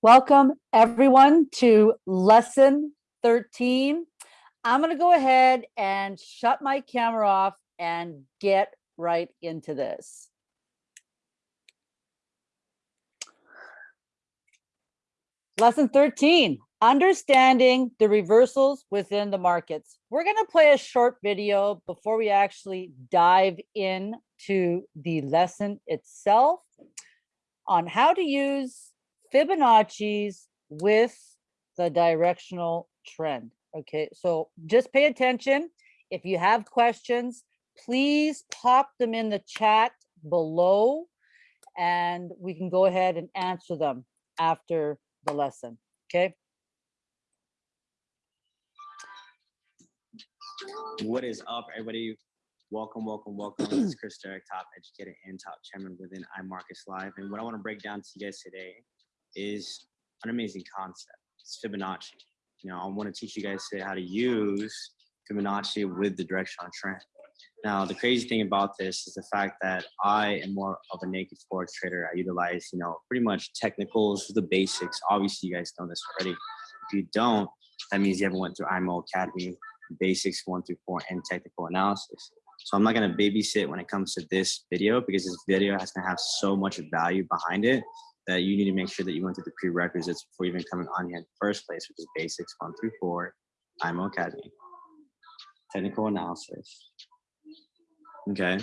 Welcome everyone to lesson 13. I'm going to go ahead and shut my camera off and get right into this. Lesson 13, understanding the reversals within the markets. We're going to play a short video before we actually dive into the lesson itself on how to use Fibonacci's with the directional trend. Okay, so just pay attention. If you have questions, please pop them in the chat below and we can go ahead and answer them after the lesson, okay? What is up, everybody? Welcome, welcome, welcome. This is Chris Derrick, top educator and top chairman within iMarkets Live. And what I want to break down to you guys today is an amazing concept. It's Fibonacci. You know, I want to teach you guys today how to use Fibonacci with the directional trend. Now, the crazy thing about this is the fact that I am more of a naked forex trader. I utilize, you know, pretty much technicals, the basics. Obviously, you guys know this already. If you don't, that means you haven't went through IML Academy, basics one through four, and technical analysis. So I'm not going to babysit when it comes to this video because this video has to have so much value behind it that you need to make sure that you went through the prerequisites before even coming on here in the first place, which is basics one through four, IML Academy, technical analysis. Okay.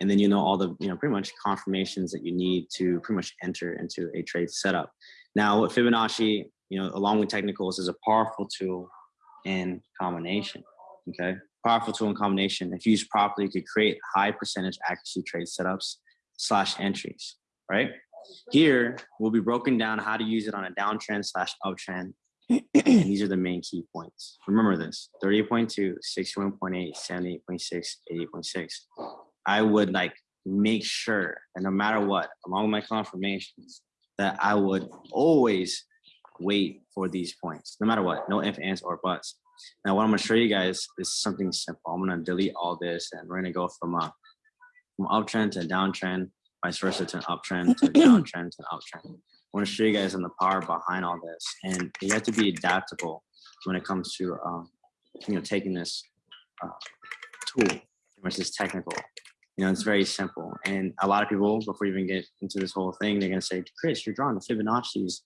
And then you know all the, you know, pretty much confirmations that you need to pretty much enter into a trade setup. Now, what Fibonacci, you know, along with technicals is a powerful tool in combination. Okay. Powerful tool in combination. If used properly, you could create high percentage accuracy trade setups slash entries, right? Here, we'll be broken down how to use it on a downtrend slash uptrend. and these are the main key points. Remember this, 38.2, 61.8, 78.6, 88.6. I would like make sure that no matter what, along with my confirmations, that I would always wait for these points, no matter what, no ifs, ands, or buts. Now, what I'm gonna show you guys is something simple. I'm gonna delete all this and we're gonna go from, uh, from uptrend to downtrend vice versa to an uptrend to a downtrend to an uptrend. I want to show you guys on the power behind all this, and you have to be adaptable when it comes to um, you know taking this uh, tool, which is technical. You know, it's very simple, and a lot of people before you even get into this whole thing, they're gonna say, "Chris, you're drawing the Fibonacci's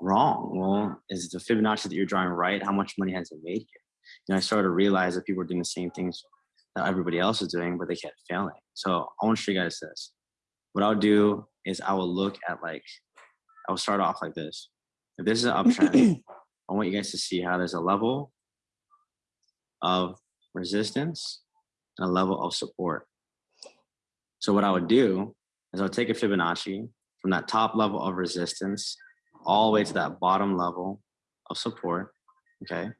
wrong." Well, is the Fibonacci that you're drawing right? How much money has it made you? You know, I started to realize that people are doing the same things that everybody else is doing, but they kept failing. So I want to show you guys this what I'll do is I will look at like, I will start off like this. If this is an uptrend, I want you guys to see how there's a level of resistance and a level of support. So what I would do is I'll take a Fibonacci from that top level of resistance all the way to that bottom level of support, okay?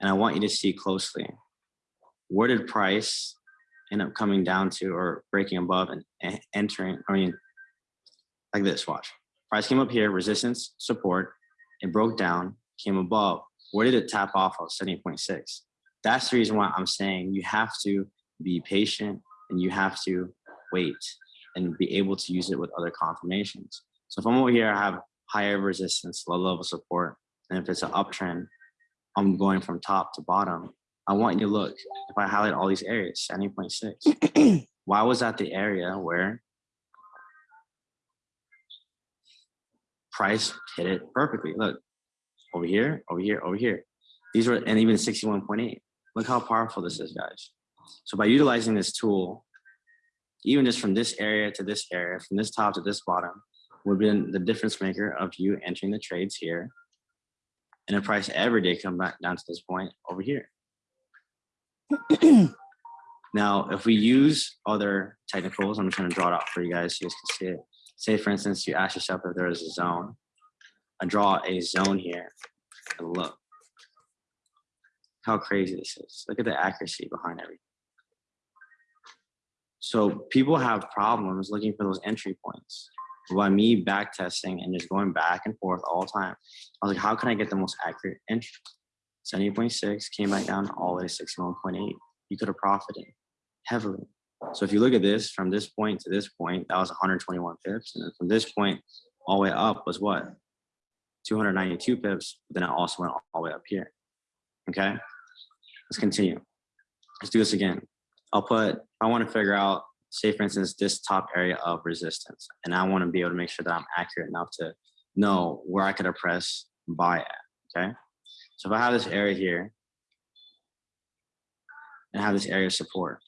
And I want you to see closely, where did price end up coming down to or breaking above and entering, I mean, like this, watch. Price came up here, resistance, support, it broke down, came above. Where did it tap off of? 70.6. That's the reason why I'm saying you have to be patient and you have to wait and be able to use it with other confirmations. So if I'm over here, I have higher resistance, low level support, and if it's an uptrend, I'm going from top to bottom. I want you to look, if I highlight all these areas, 70.6, why was that the area where price hit it perfectly? Look, over here, over here, over here. These were, and even 61.8. Look how powerful this is, guys. So by utilizing this tool, even just from this area to this area, from this top to this bottom, would be the difference maker of you entering the trades here. And the price every day come back down to this point over here. now, if we use other technicals, I'm just to draw it out for you guys so you guys can see it. Say, for instance, you ask yourself if there is a zone. I draw a zone here and look how crazy this is. Look at the accuracy behind everything. So people have problems looking for those entry points. By me back testing and just going back and forth all the time, I was like, how can I get the most accurate entry? 70.6 came back down all the way to 61.8. You could have profited heavily. So if you look at this from this point to this point, that was 121 pips. And from this point all the way up was what? 292 pips, but then it also went all the way up here. Okay, let's continue. Let's do this again. I'll put, I want to figure out, say for instance, this top area of resistance, and I want to be able to make sure that I'm accurate enough to know where I could oppress buy at, okay? So if I have this area here, and have this area of support,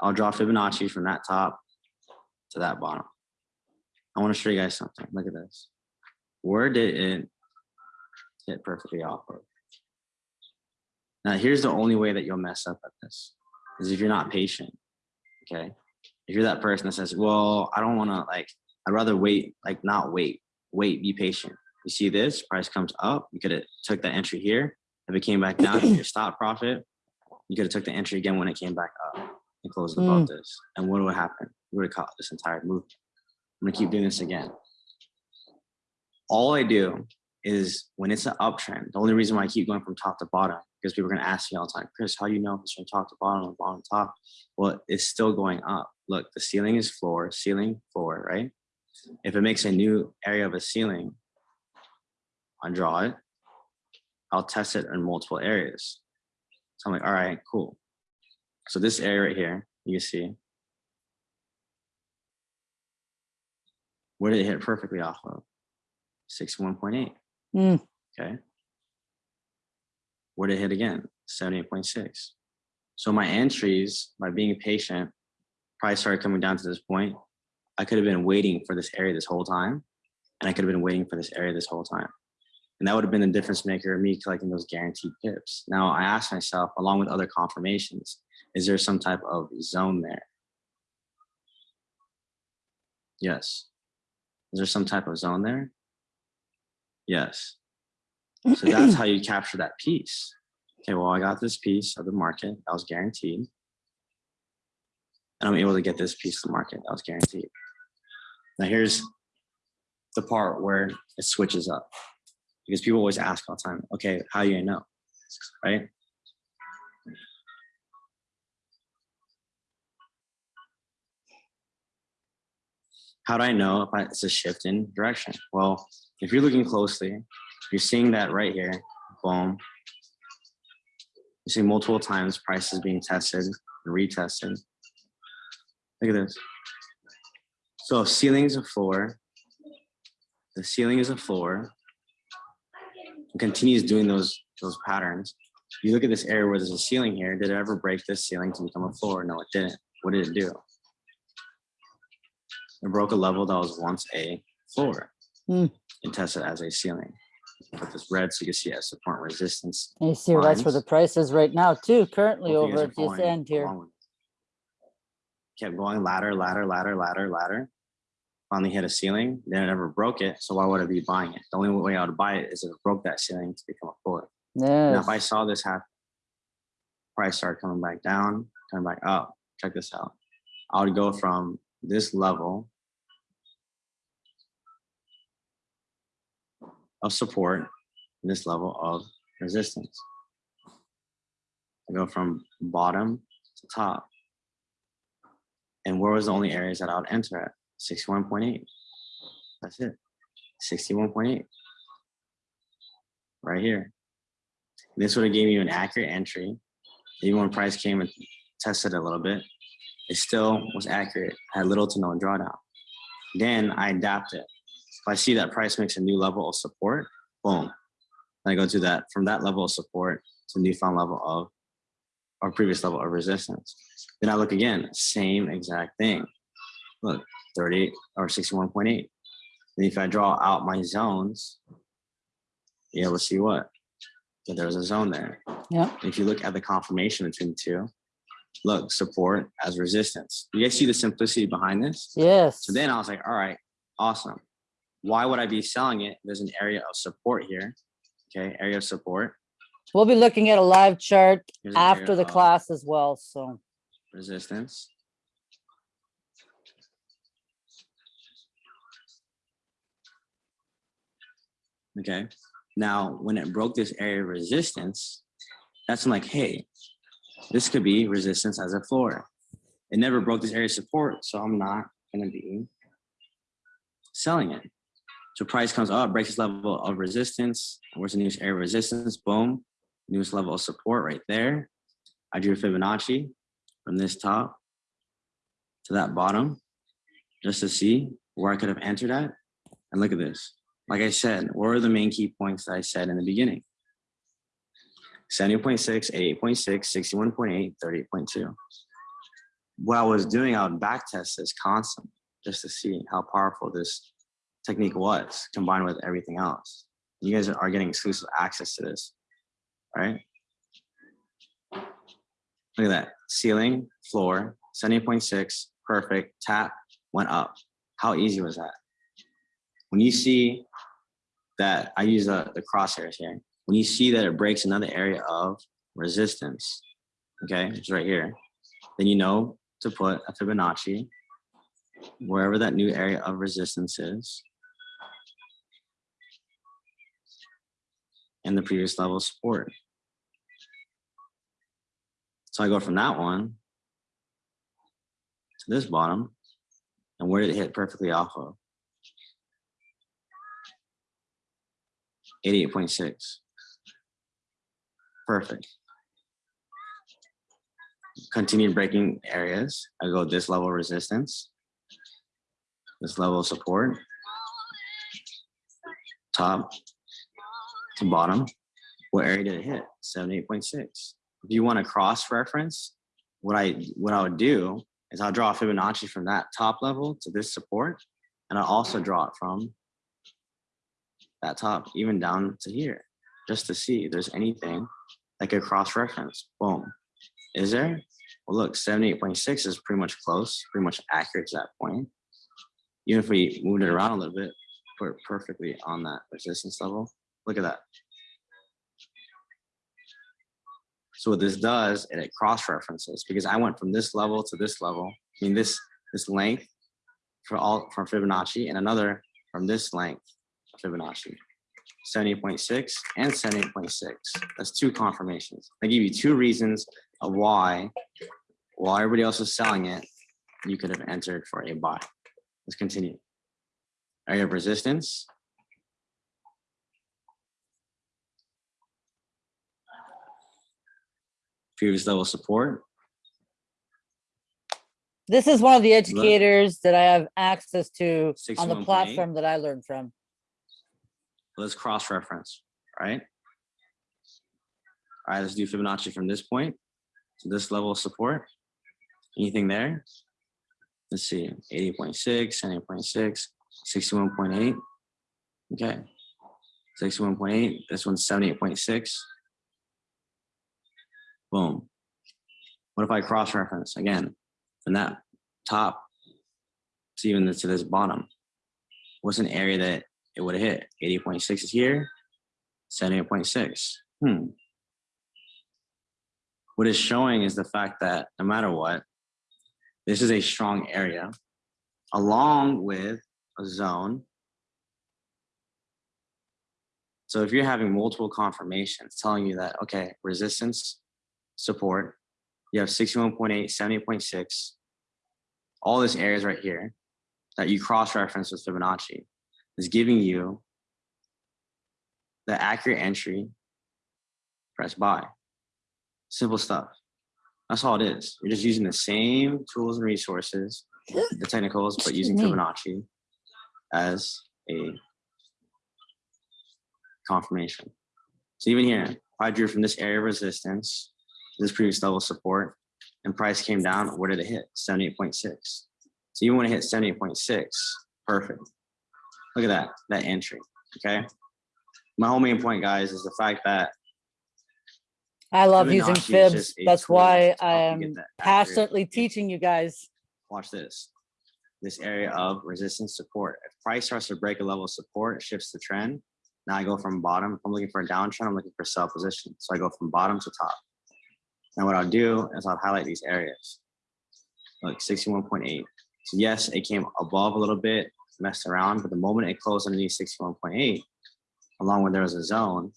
I'll draw Fibonacci from that top to that bottom. I want to show you guys something. Look at this. Where did it hit perfectly off of? Now, here's the only way that you'll mess up at this is if you're not patient. Okay. If you're that person that says, well, I don't want to like, I'd rather wait, like not wait, wait, be patient. You see this price comes up. You could have took that entry here. If it came back down your stop profit, you could have took the entry again when it came back up and closed above hmm. this. And what would happen? We would have caught this entire move. I'm gonna keep doing this again. All I do is when it's an uptrend, the only reason why I keep going from top to bottom, because people are gonna ask me all the time, Chris, how do you know if it's from top to bottom or bottom to top? Well, it's still going up. Look, the ceiling is floor, ceiling, floor, right? If it makes a new area of a ceiling, I draw it, I'll test it in multiple areas. So I'm like, all right, cool. So this area right here, you can see, where did it hit perfectly off of? 61.8. Mm. Okay. Where did it hit again? 78.6. So my entries, by being patient, probably started coming down to this point. I could have been waiting for this area this whole time. And I could have been waiting for this area this whole time. And that would have been a difference maker of me collecting those guaranteed pips. Now I asked myself, along with other confirmations, is there some type of zone there? Yes. Is there some type of zone there? Yes. So that's how you capture that piece. Okay, well, I got this piece of the market that was guaranteed. And I'm able to get this piece of the market that was guaranteed. Now here's the part where it switches up. Because people always ask all the time, okay, how do you know? Right? How do I know if I, it's a shift in direction? Well, if you're looking closely, you're seeing that right here, boom. You see multiple times prices being tested and retested. Look at this. So ceiling is a floor, the ceiling is a floor, and continues doing those, those patterns. You look at this area where there's a ceiling here, did it ever break this ceiling to become a floor? No, it didn't. What did it do? It broke a level that was once a floor Hmm. and tested as a ceiling. Put this red so you can see as support and resistance. And you see where that's where the price is right now too, currently over at this end here. along with me. Kept going ladder, ladder, ladder, ladder, ladder. Finally hit a ceiling, then it never broke it. So why would I be buying it? The only way I would buy it is if it broke that ceiling to become a floor. Now, if I saw this happen, price start coming back down, coming back up, check this out. I would go from this level of support, to this level of resistance. I go from bottom to top. And where was the only areas that I would enter at? 61.8. That's it. 61.8. Right here. This would have gave you an accurate entry. Even when price came and tested a little bit, it still was accurate, had little to no drawdown. Then I adapt it. If I see that price makes a new level of support, boom. Then I go to that, from that level of support to newfound level of, or previous level of resistance. Then I look again, same exact thing. Look, 38 or 61.8. And if I draw out my zones, you're able to see what? That there's a zone there. Yeah. If you look at the confirmation between the two, look, support as resistance. You guys see the simplicity behind this? Yes. So then I was like, all right, awesome. Why would I be selling it? There's an area of support here. Okay, area of support. We'll be looking at a live chart Here's after the class as well, so. Resistance. Okay, now when it broke this area of resistance, that's like, hey, this could be resistance as a floor. It never broke this area of support, so I'm not gonna be selling it. So price comes up, breaks this level of resistance. Where's the newest area of resistance? Boom. Newest level of support right there. I drew Fibonacci from this top to that bottom just to see where I could have entered at. And look at this. Like I said, what are the main key points that I said in the beginning? 70.6, 88.6, 61.8, 38.2. What I was doing, I would back test this constantly just to see how powerful this technique was combined with everything else. You guys are getting exclusive access to this, right? Look at that, ceiling, floor, 70.6, perfect, tap, went up. How easy was that? When you see that, I use the, the crosshairs here. When you see that it breaks another area of resistance, okay, it's right here, then you know to put a Fibonacci wherever that new area of resistance is and the previous level support. So I go from that one to this bottom. And where did it hit perfectly off of? 88.6. Perfect. Continue breaking areas. I go this level of resistance, this level of support, top to bottom. What area did it hit? 78.6. If you want to cross reference, what I what I would do is I'll draw a Fibonacci from that top level to this support, and I'll also draw it from that top even down to here, just to see if there's anything like a cross reference. Boom. Is there? Well, look, 78.6 is pretty much close, pretty much accurate to that point. Even if we moved it around a little bit, put it perfectly on that resistance level. Look at that. So what this does, and it cross references because I went from this level to this level. I mean, this this length for all from Fibonacci and another from this length Fibonacci. 70.6 and 70.6. That's two confirmations. I give you two reasons of why, while everybody else is selling it, you could have entered for a buy. Let's continue. Area of resistance. Previous level support. This is one of the educators that I have access to on the 61.8. platform that I learned from. Let's cross-reference, right? All right, let's do Fibonacci from this point to this level of support. Anything there? Let's see, 80.6, 70.6, 61.8. Okay, 61.8, this one's 78.6. Boom. What if I cross-reference again from that top to even to this bottom? What's an area that it would have hit? 80.6 is here, 78.6. Hmm. What it's showing is the fact that no matter what, this is a strong area along with a zone. So if you're having multiple confirmations telling you that, okay, resistance, support, you have 61.8, 70.6, all this areas right here that you cross-reference with Fibonacci is giving you the accurate entry, press buy. Simple stuff. That's all it is. You're just using the same tools and resources, the technicals, but using. Fibonacci as a confirmation. So even here, I drew from this area of resistance, this previous level of support, and price came down, where did it hit? 78.6. So you want to hit 78.6, perfect. Look at that, that entry, okay? My whole main point, guys, is the fact that I love using fibs. That's why I am passionately teaching you guys. watch this. This area of resistance support. If price starts to break a level of support, it shifts the trend. Now I go from bottom. If I'm looking for a downtrend, I'm looking for sell position. So I go from bottom to top. Now what I'll do is I'll highlight these areas. Look, 61.8. So yes, it came above a little bit, messed around, but the moment it closed underneath 61.8, along with there was a zone,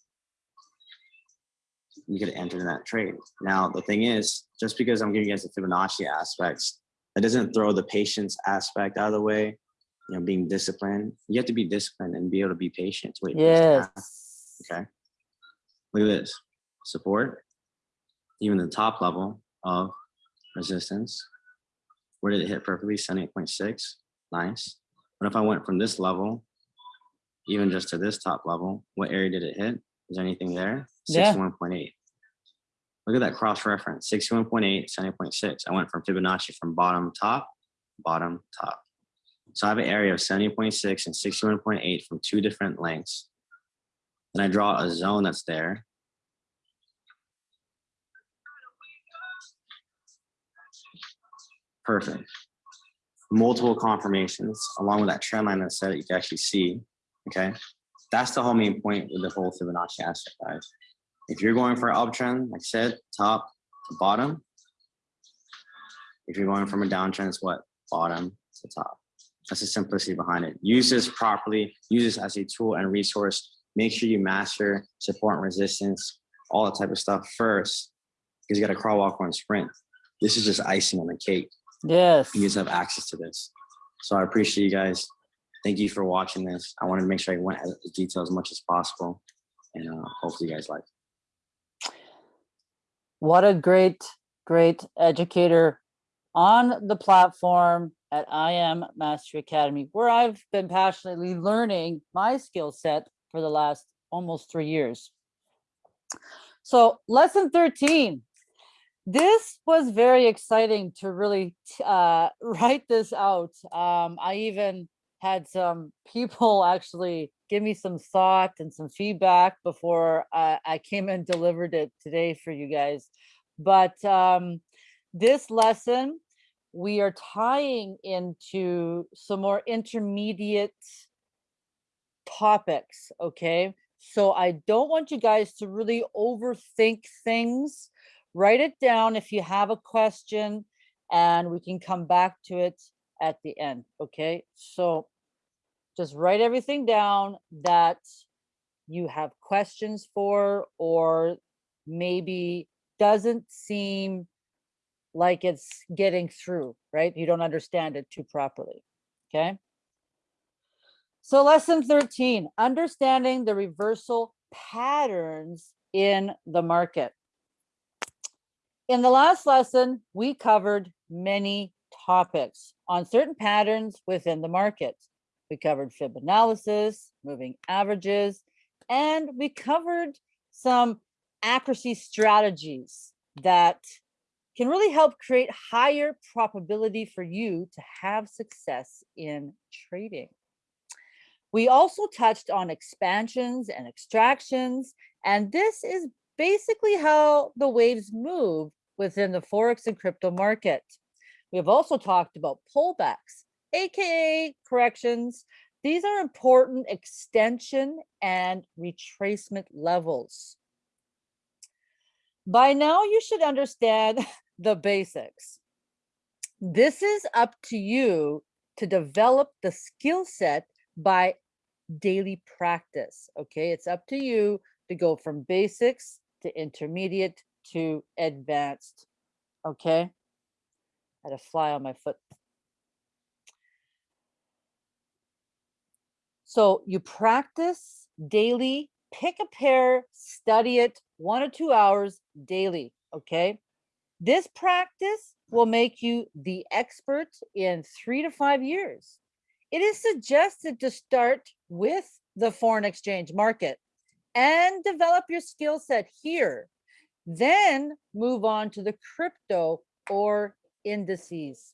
you could enter in that trade. Now, the thing is, just because I'm giving you guys the Fibonacci aspects, that doesn't throw the patience aspect out of the way you know, being disciplined. You have to be disciplined and be able to be patient. wait this Yes. Okay. Look at this support, even the top level of resistance. Where did it hit perfectly? 78.6. Nice. What if I went from this level, even just to this top level? What area did it hit? Is there anything there? Yeah. 61.8. Look at that cross reference 61.8, 70.6. I went from Fibonacci from bottom, top, bottom, top. So I have an area of 70.6 and 61.8 from two different lengths. Then I draw a zone that's there. Perfect. Multiple confirmations along with that trend line that said you can actually see. Okay. That's the whole main point with the whole Fibonacci aspect, guys. If you're going for an uptrend, like I said, top to bottom. If you're going from a downtrend, it's what? Bottom to top. That's the simplicity behind it. Use this properly, use this as a tool and resource. Make sure you master support and resistance, all that type of stuff first, because you got to crawl, walk, run, sprint. This is just icing on the cake. Yes. You guys have access to this. So I appreciate you guys. Thank you for watching this. I wanted to make sure I went into detail as much as possible. And uh, hopefully you guys like. What a great, great educator on the platform at IM Mastery Academy, where I've been passionately learning my skill set for the last almost three years. So lesson 13. This was very exciting to really uh, write this out. Um, I even had some people actually give me some thought and some feedback before I, I came and delivered it today for you guys. But um, this lesson, we are tying into some more intermediate topics, okay? So I don't want you guys to really overthink things. Write it down if you have a question and we can come back to it at the end, okay? So just write everything down that you have questions for or maybe doesn't seem like it's getting through, right? You don't understand it too properly, okay? So lesson 13, understanding the reversal patterns in the market. In the last lesson, we covered many topics on certain patterns within the market. We covered fib analysis, moving averages, and we covered some accuracy strategies that can really help create higher probability for you to have success in trading. We also touched on expansions and extractions, and this is basically how the waves move within the Forex and crypto market. We have also talked about pullbacks, AKA corrections. These are important extension and retracement levels. By now, you should understand the basics. This is up to you to develop the skill set by daily practice. Okay, it's up to you to go from basics to intermediate to advanced. Okay, I had a fly on my foot. So you practice daily, pick a pair, study it one or two hours daily. Okay, this practice will make you the expert in three to five years. It is suggested to start with the foreign exchange market and develop your skill set here. Then move on to the crypto or indices.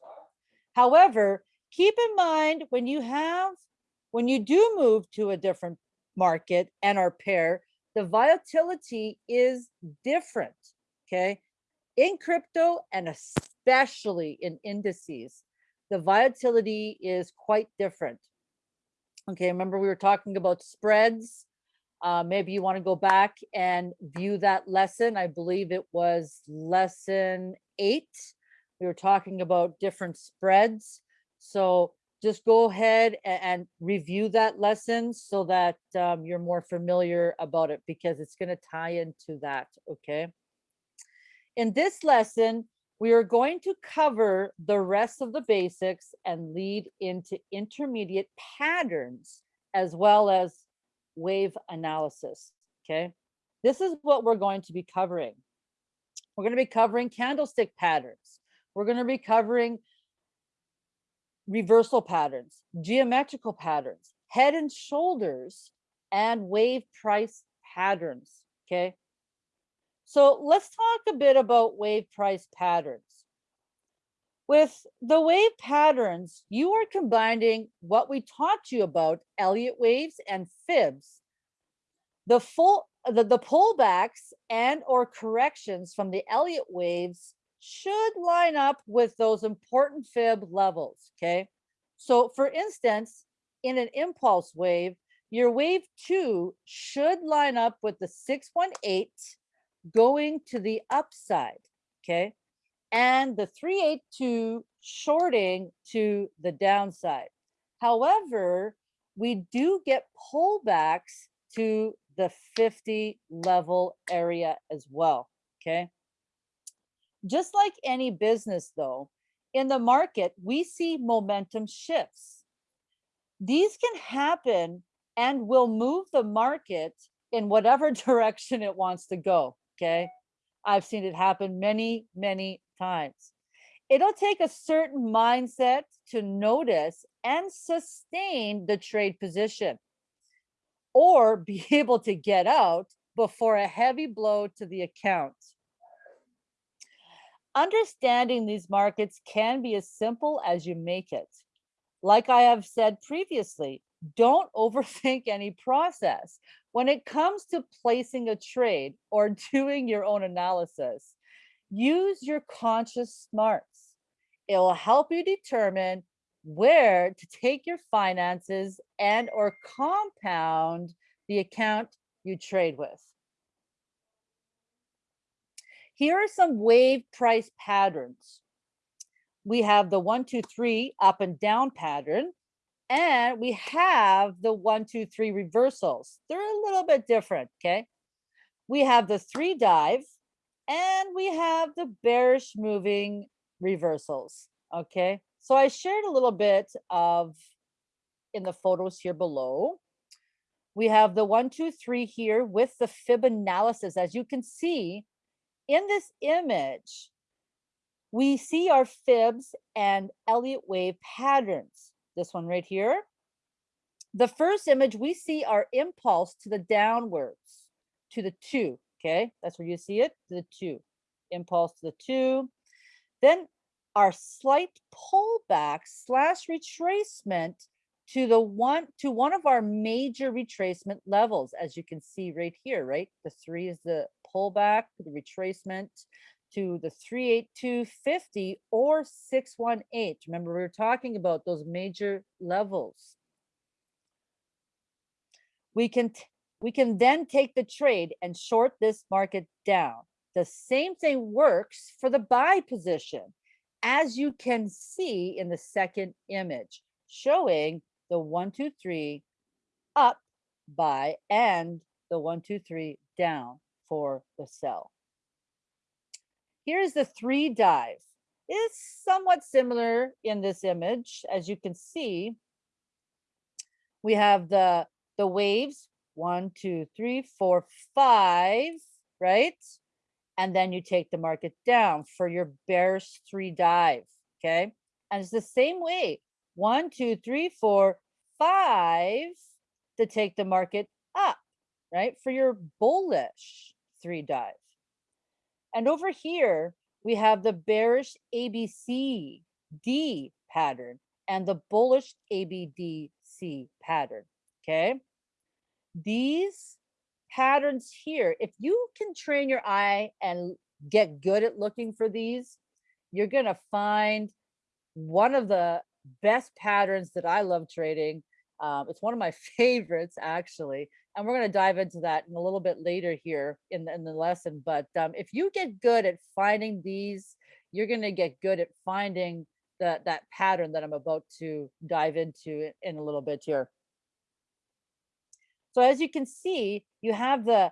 However, keep in mind when you have, when you do move to a different market and are pair, the volatility is different. Okay. In crypto and especially in indices, the volatility is quite different. Okay, remember we were talking about spreads. Uh, maybe you want to go back and view that lesson. I believe it was lesson eight. We were talking about different spreads. So just go ahead a- and, review that lesson so that um, you're more familiar about it because it's going to tie into that. Okay. In this lesson, We are going to cover the rest of the basics and lead into intermediate patterns as well as wave analysis, okay? This is what we're going to be covering. We're going to be covering candlestick patterns. We're going to be covering reversal patterns, geometrical patterns, head and shoulders, and wave price patterns, okay? So let's talk a bit about wave price patterns. With the wave patterns, you are combining what we taught you about Elliott waves and fibs. The full the, the pullbacks and or corrections from the Elliott waves should line up with those important fib levels, okay? So for instance, in an impulse wave, your wave two should line up with the 618 going to the upside, okay? And the 382 shorting to the downside. However, we do get pullbacks to the 50 level area as well, okay? Just like any business though, in the market, we see momentum shifts. These can happen and will move the market in whatever direction it wants to go, okay? I've seen it happen many, many times. It'll take a certain mindset to notice and sustain the trade position or be able to get out before a heavy blow to the account. Understanding these markets can be as simple as you make it. Like I have said previously, don't overthink any process. When it comes to placing a trade or doing your own analysis, use your conscious smarts. It will help you determine where to take your finances and or compound the account you trade with. Here are some wave price patterns. We have the one, two, three up and down pattern, and we have the one, two, three reversals. They're a little bit different, okay? We have the three drive, and we have the bearish moving reversals, okay? So I shared a little bit of in the photos here below. We have the one, two, three here with the fib analysis. As you can see in this image, we see our fibs and Elliott wave patterns. This one right here. The first image, we see our impulse to the downwards, to the two, okay? That's where you see it, to the two. Impulse to the two. Then our slight pullback slash retracement to the one to one of our major retracement levels as you can see right here right the three is the pullback the retracement to the 38250 or 618 remember we were talking about those major levels. We can we can then take the trade and short this market down. The same thing works for the buy position as you can see in the second image, showing the one, two, three up buy and the one, two, three down for the sell. Here's the three drive. It's somewhat similar in this image. As you can see, we have the, the waves, one, two, three, four, five, right? and then you take the market down for your bearish three drive, okay? And it's the same way, one, two, three, four, five to take the market up, right? For your bullish three drive. And over here, we have the bearish ABC D pattern and the bullish ABDC pattern, okay? These patterns here, if you can train your eye and get good at looking for these, you're going to find one of the best patterns that I love trading. Um, it's one of my favorites, actually. And we're going to dive into that in a little bit later here in the, in the lesson. But um, if you get good at finding these, you're going to get good at finding the, that pattern that I'm about to dive into in a little bit here. So as you can see, you have the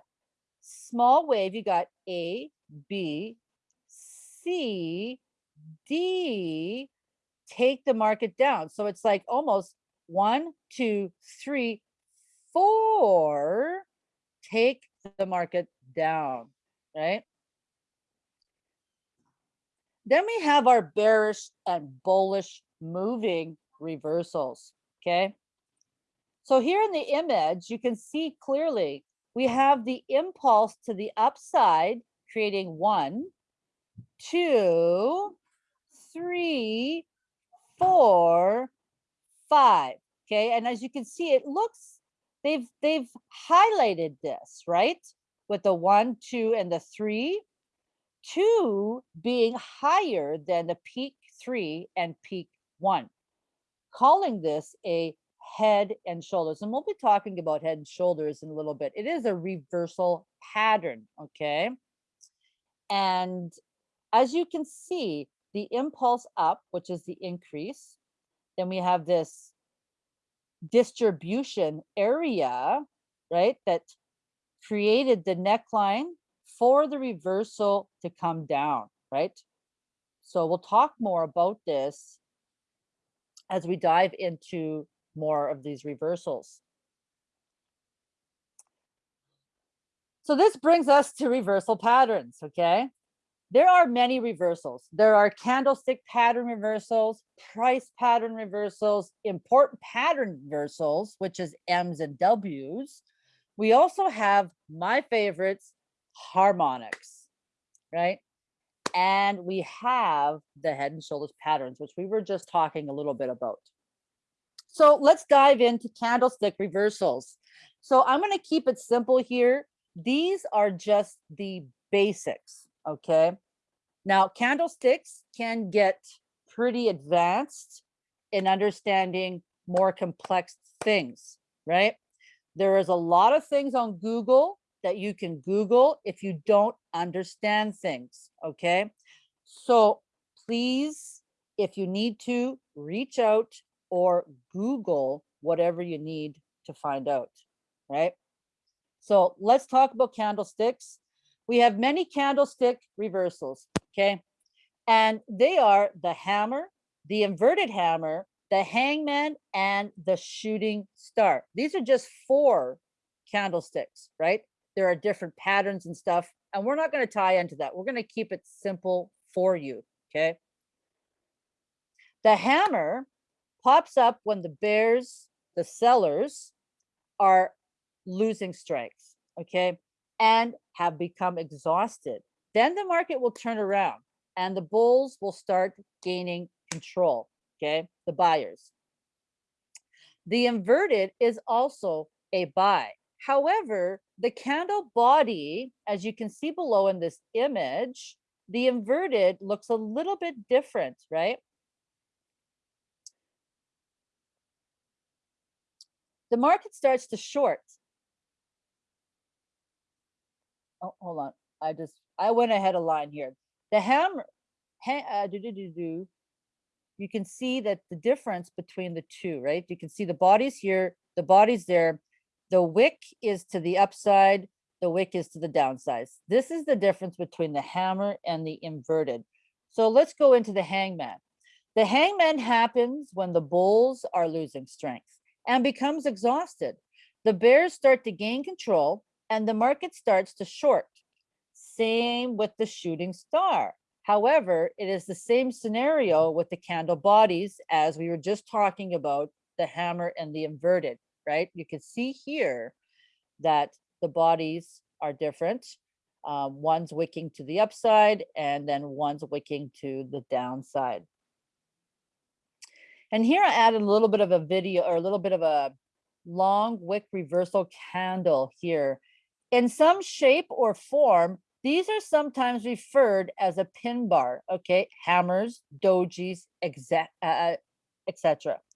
small wave, you got A, B, C, D take the market down. So it's like almost one, two, three, four take the market down, right? Then we have our bearish and bullish moving reversals, okay? So here in the image, you can see clearly we have the impulse to the upside, creating one, two, three, four, five. Okay, and as you can see, it looks they've they've highlighted this right with the one, two, and the three. Two being higher than the peak three and peak one, calling this a head and shoulders. And we'll be talking about head and shoulders in a little bit. It is a reversal pattern, okay? And as you can see, the impulse up, which is the increase, then we have this distribution area, right, that created the neckline for the reversal to come down, right? So we'll talk more about this as we dive into more of these reversals. So this brings us to reversal patterns, okay? There are many reversals. There are candlestick pattern reversals, price pattern reversals, important pattern reversals, which is M's and W's. We also have my favorites, harmonics, right? And we have the head and shoulders patterns, which we were just talking a little bit about. So let's dive into candlestick reversals. So I'm going to keep it simple here. These are just the basics, okay? Now, candlesticks can get pretty advanced in understanding more complex things, right? There is a lot of things on Google that you can Google if you don't understand things, okay? So please, if you need to, reach out or Google whatever you need to find out, right? So let's talk about candlesticks. We have many candlestick reversals, okay? And they are the hammer, the inverted hammer, the hangman, and the shooting star. These are just four candlesticks, right? There are different patterns and stuff, and we're not going to tie into that. We're going to keep it simple for you, okay? The hammer pops up when the bears, the sellers, are losing strength, okay, and have become exhausted. Then the market will turn around and the bulls will start gaining control, okay, the buyers. The inverted is also a buy. However, the candle body, as you can see below in this image, the inverted looks a little bit different, right? the market starts to short. Oh, hold on. I just, I went ahead a line here. The hammer, ha, uh, do, do, do, do, you can see that the difference between the two, right? You can see the body's here, the body's there. The wick is to the upside, the wick is to the downside. This is the difference between the hammer and the inverted. So let's go into the hangman. The hangman happens when the bulls are losing strength and becomes exhausted. The bears start to gain control and the market starts to short. Same with the shooting star. However, it is the same scenario with the candle bodies as we were just talking about the hammer and the inverted, right? You can see here that the bodies are different. Um, one's wicking to the upside and then one's wicking to the downside. And here I added a little bit of a video or a little bit of a long wick reversal candle here. In some shape or form, these are sometimes referred as a pin bar, okay? Hammers, dojis, etc. Uh, uh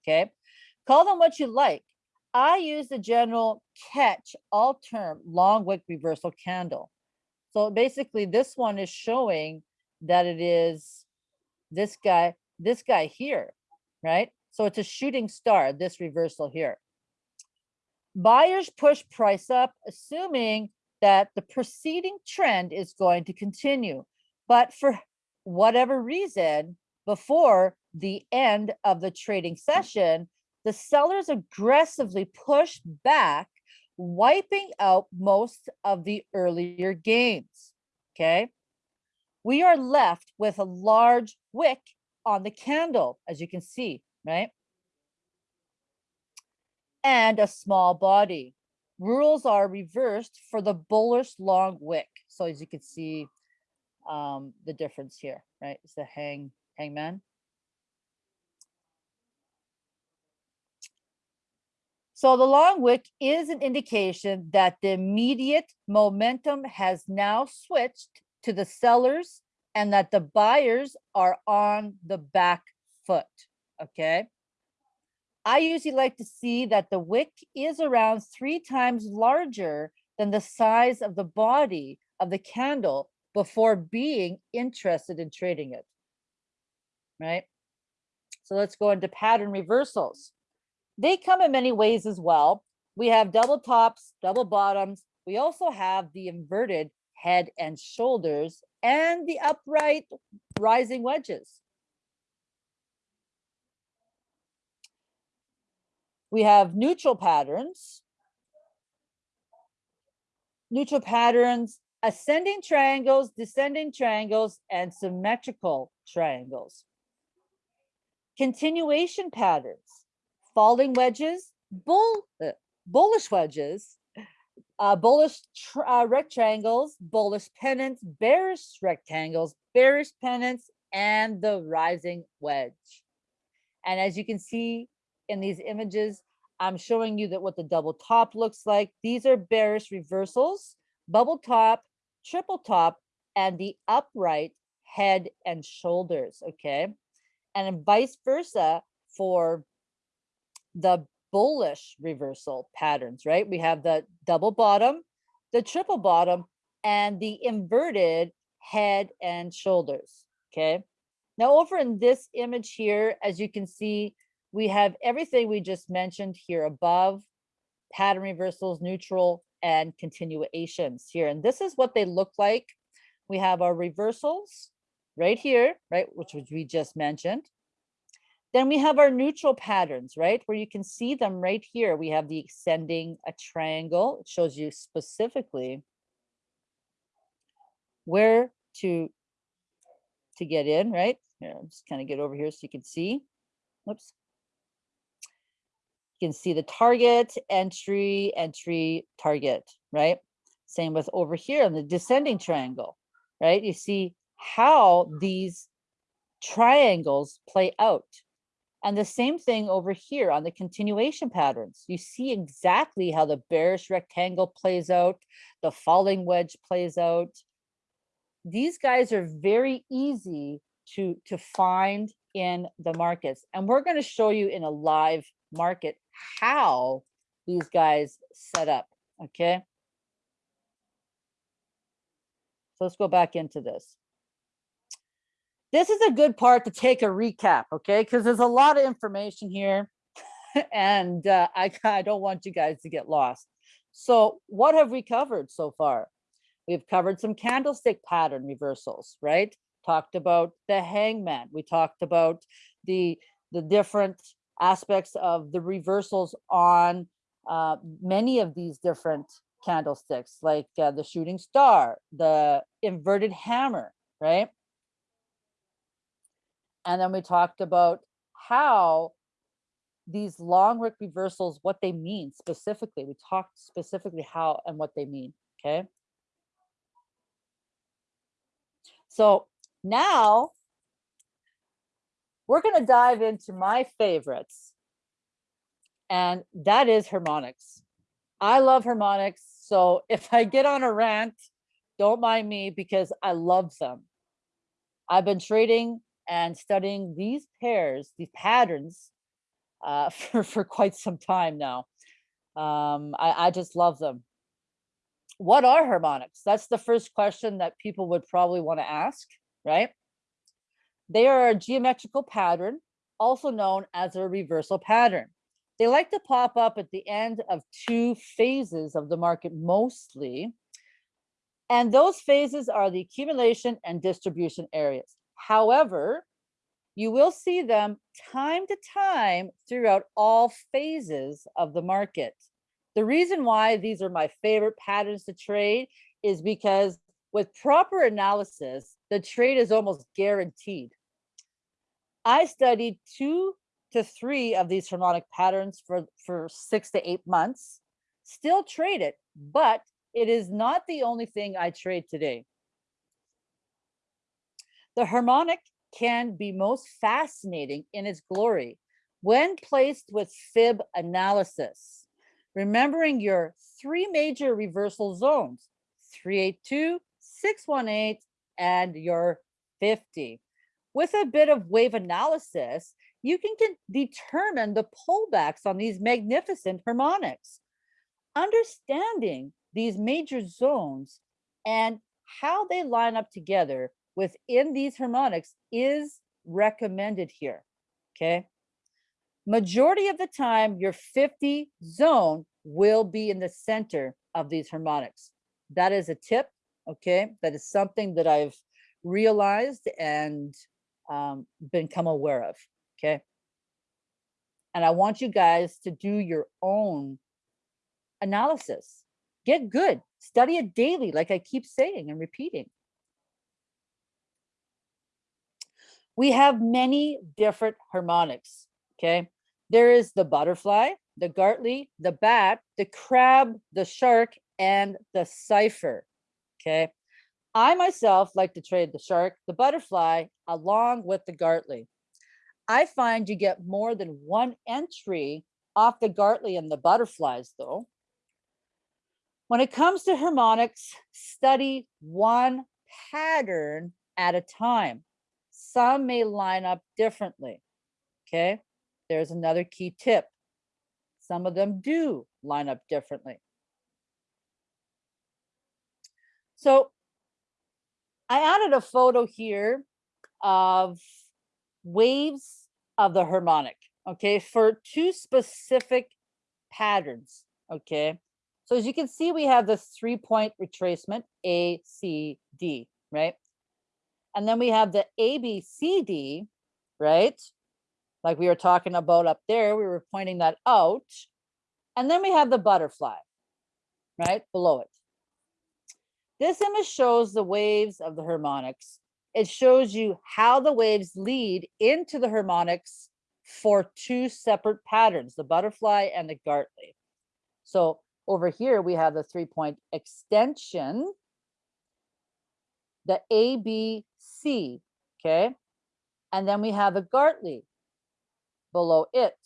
okay? Call them what you like. I use the general catch all term long wick reversal candle. So basically this one is showing that it is this guy, this guy here, right? So it's a shooting star, this reversal here. Buyers push price up, assuming that the preceding trend is going to continue. But for whatever reason, before the end of the trading session, the sellers aggressively push back, wiping out most of the earlier gains. Okay. We are left with a large wick on the candle, as you can see, right? And a small body. Rules are reversed for the bullish long wick. So as you can see, um, the difference here, right? It's the hang hangman. So the long wick is an indication that the immediate momentum has now switched to the sellers and that the buyers are on the back foot, okay? I usually like to see that the wick is around three times larger than the size of the body of the candle before being interested in trading it, right? So let's go into pattern reversals. They come in many ways as well. We have double tops, double bottoms. We also have the inverted head and shoulders and the upright rising wedges. We have neutral patterns. Neutral patterns, ascending triangles, descending triangles, and symmetrical triangles. Continuation patterns, falling wedges, bull, uh, bullish wedges, uh, bullish uh, rectangles, bullish pennants, bearish rectangles, bearish pennants, and the rising wedge. And as you can see in these images, I'm showing you that what the double top looks like. These are bearish reversals, double top, triple top, and the upright head and shoulders, okay? And vice versa for the bullish reversal patterns, right? We have the double bottom, the triple bottom, and the inverted head and shoulders, okay? Now over in this image here, as you can see, we have everything we just mentioned here above, pattern reversals, neutral, and continuations here. And this is what they look like. We have our reversals right here, right, which, we just mentioned. Then we have our neutral patterns, right? Where you can see them right here. We have the extending a triangle. It shows you specifically where to, to get in, right? Here, I'll just kind of get over here so you can see. Whoops. Can see the target, entry, entry, target, right? Same with over here on the descending triangle, right? You see how these triangles play out and the same thing over here on the continuation patterns. You see exactly how the bearish rectangle plays out, the falling wedge plays out. These guys are very easy to, to find in the markets. And we're going to show you in a live market how these guys set up, okay? So let's go back into this this is a good part to take a recap, okay? Because there's a lot of information here and uh, I, I don't want you guys to get lost. So what have we covered so far? We've covered some candlestick pattern reversals, right? Talked about the hangman. We talked about the, the different aspects of the reversals on uh, many of these different candlesticks, like uh, the shooting star, the inverted hammer, right? And then we talked about how these long wick reversals, what they mean specifically. We talked specifically how and what they mean, okay? So now we're gonna dive into my favorites and that is harmonics. I love harmonics. So if I get on a rant, don't mind me because I love them. I've been trading and studying these pairs, these patterns uh, for, for quite some time now. Um, I, I just love them. What are harmonics? That's the first question that people would probably want to ask, right? They are a geometrical pattern, also known as a reversal pattern. They like to pop up at the end of two phases of the market mostly. And those phases are the accumulation and distribution areas. However, you will see them time to time throughout all phases of the market. The reason why these are my favorite patterns to trade is because with proper analysis, the trade is almost guaranteed. I studied two to three of these harmonic patterns for, for six to eight months, still trade it, but it is not the only thing I trade today. The harmonic can be most fascinating in its glory when placed with fib analysis, remembering your three major reversal zones, 382, 618, and your 50. With a bit of wave analysis, you can, can determine the pullbacks on these magnificent harmonics. Understanding these major zones and how they line up together within these harmonics is recommended here, okay? Majority of the time, your 50 zone will be in the center of these harmonics. That is a tip, okay? That is something that I've realized and um, become aware of, okay? And I want you guys to do your own analysis. Get good, study it daily, like I keep saying and repeating. we have many different harmonics, okay? There is the butterfly, the Gartley, the bat, the crab, the shark, and the cipher, okay? I myself like to trade the shark, the butterfly, along with the Gartley. I find you get more than one entry off the Gartley and the butterflies though. When it comes to harmonics, study one pattern at a time. Some may line up differently. Okay, there's another key tip. Some of them do line up differently. So I added a photo here of waves of the harmonic, okay, for two specific patterns, okay? So as you can see, we have the three point retracement, A, C, D, right? And then we have the ABCD, right? Like we were talking about up there, we were pointing that out. And then we have the butterfly, right, below it. This image shows the waves of the harmonics. It shows you how the waves lead into the harmonics for two separate patterns, the butterfly and the Gartley. So over here, we have the three point extension, the ABC, okay? And then we have the Gartley below it.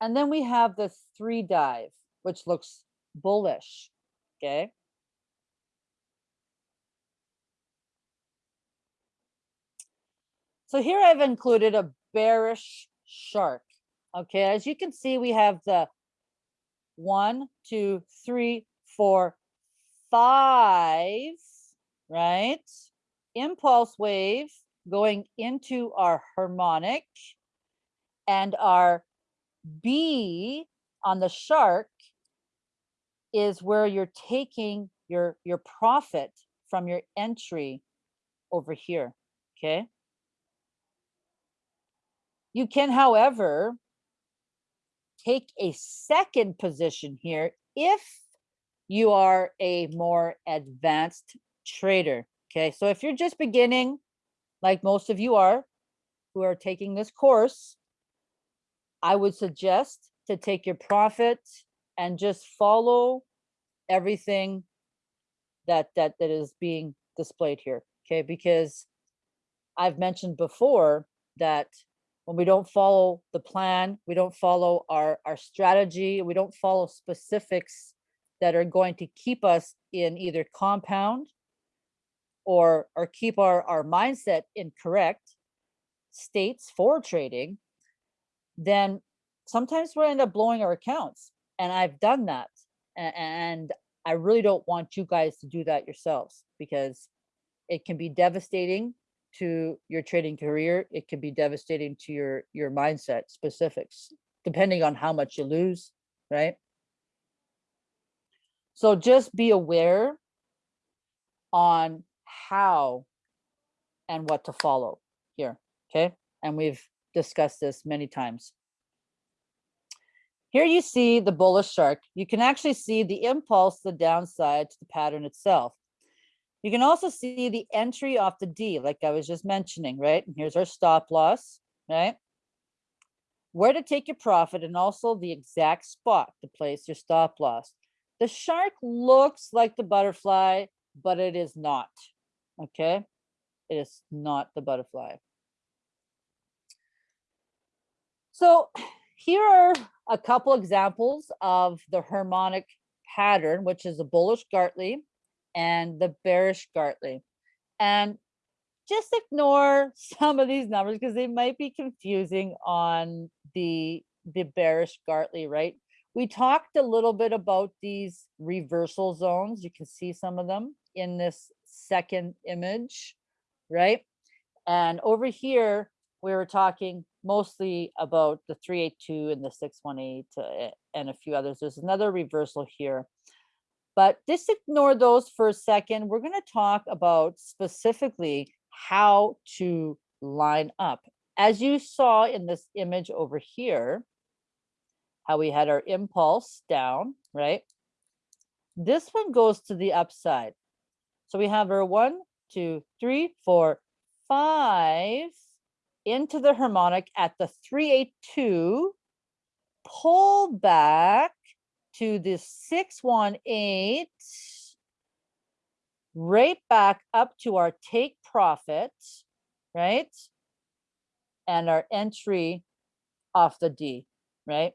And then we have the three drive, which looks bullish, okay? So here I've included a bearish shark. Okay, as you can see, we have the one, two, three, four, five, right? impulse wave going into our harmonic and our B on the shark is where you're taking your your profit from your entry over here okay you can however take a second position here if you are a more advanced trader Okay, so if you're just beginning, like most of you are, who are taking this course, I would suggest to take your profit and just follow everything that that that is being displayed here. Okay, because I've mentioned before that when we don't follow the plan, we don't follow our our strategy, we don't follow specifics that are going to keep us in either compound or or keep our our mindset in correct states for trading then sometimes we end up blowing our accounts and i've done that and i really don't want you guys to do that yourselves because it can be devastating to your trading career it can be devastating to your your mindset specifics depending on how much you lose right so just be aware on how and what to follow. Here, okay, and we've discussed this many times. Here you see the bullish shark. You can actually see the impulse, the downside to the pattern itself. You can also see the entry off the D, like I was just mentioning, right? And here's our stop loss, right? Where to take your profit and also the exact spot to place your stop loss. The shark looks like the butterfly, but it is not, okay? It is not the butterfly. So here are a couple examples of the harmonic pattern, which is a bullish Gartley and the bearish Gartley. And just ignore some of these numbers because they might be confusing on the, the bearish Gartley, right? We talked a little bit about these reversal zones. You can see some of them in this second image, right? And over here, we were talking mostly about the 382 and the 618 uh, and a few others. There's another reversal here. But just ignore those for a second. We're going to talk about specifically how to line up. As you saw in this image over here, how we had our impulse down, right? This one goes to the upside. So we have our one, two, three, four, five into the harmonic at the 382, pull back to the 618, right back up to our take profit, right? And our entry off the D, right?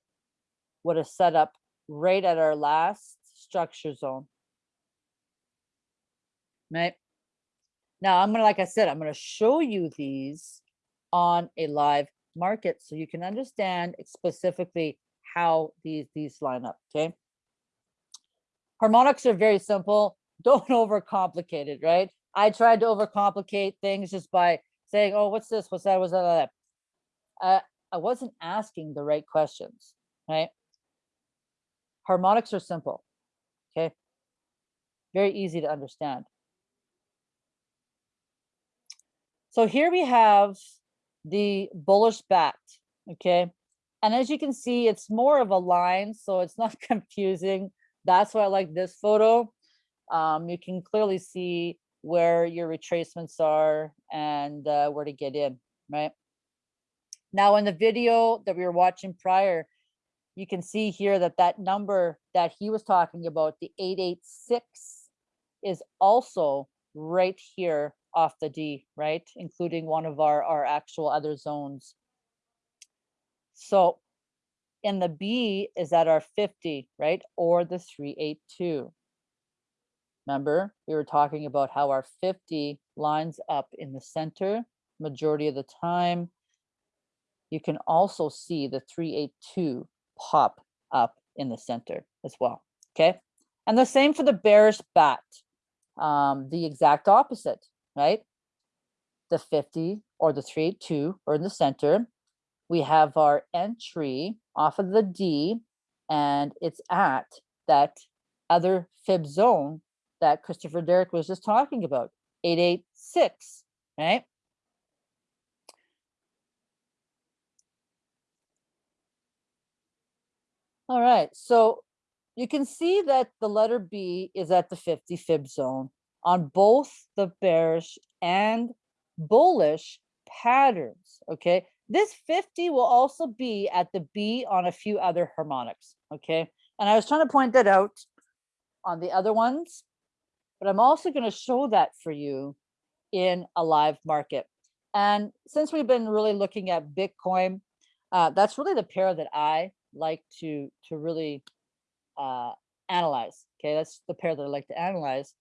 Would have set up right at our last structure zone. Right? Now I'm gonna, like I said, I'm gonna show you these on a live market so you can understand specifically how these these line up okay? Harmonics are very simple. Don't overcomplicate it right? I tried to overcomplicate things just by saying oh what's this? What's that? What's that? Uh, i wasn't asking the right questions right? Harmonics are simple okay? Very easy to understand. So here we have the bullish bat, okay? And as you can see, it's more of a line, so it's not confusing. That's why I like this photo. Um, you can clearly see where your retracements are and uh, where to get in, right? Now in the video that we were watching prior, you can see here that that number that he was talking about, the 886, is also right here off the D, right? Including one of our, our actual other zones. So in the B is at our 50, right? Or the 382. Remember, we were talking about how our 50 lines up in the center majority of the time. You can also see the 382 pop up in the center as well, okay? And the same for the bearish bat, um, the exact opposite right? The 50 or the 382 or in the center. We have our entry off of the D and it's at that other fib zone that Christopher Derrick was just talking about, 886, right? All right, so you can see that the letter B is at the 50 fib zone on both the bearish and bullish patterns, okay? This 50 will also be at the B on a few other harmonics, okay? And I was trying to point that out on the other ones, but I'm also gonna show that for you in a live market. And since we've been really looking at Bitcoin, uh, that's really the pair that I like to, to really uh, analyze, okay? That's the pair that I like to analyze.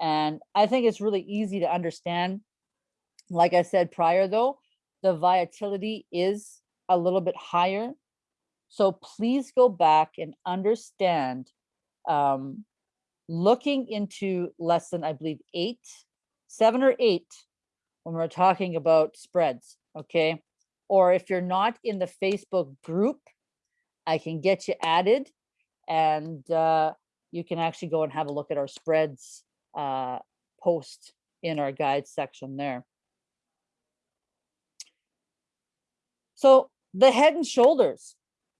And I think it's really easy to understand. Like I said prior though, the volatility is a little bit higher. So please go back and understand um, looking into lesson, I believe eight, seven or eight, when we're talking about spreads, okay? Or if you're not in the Facebook group, I can get you added and uh, you can actually go and have a look at our spreads uh, post in our guide section there. So the head and shoulders,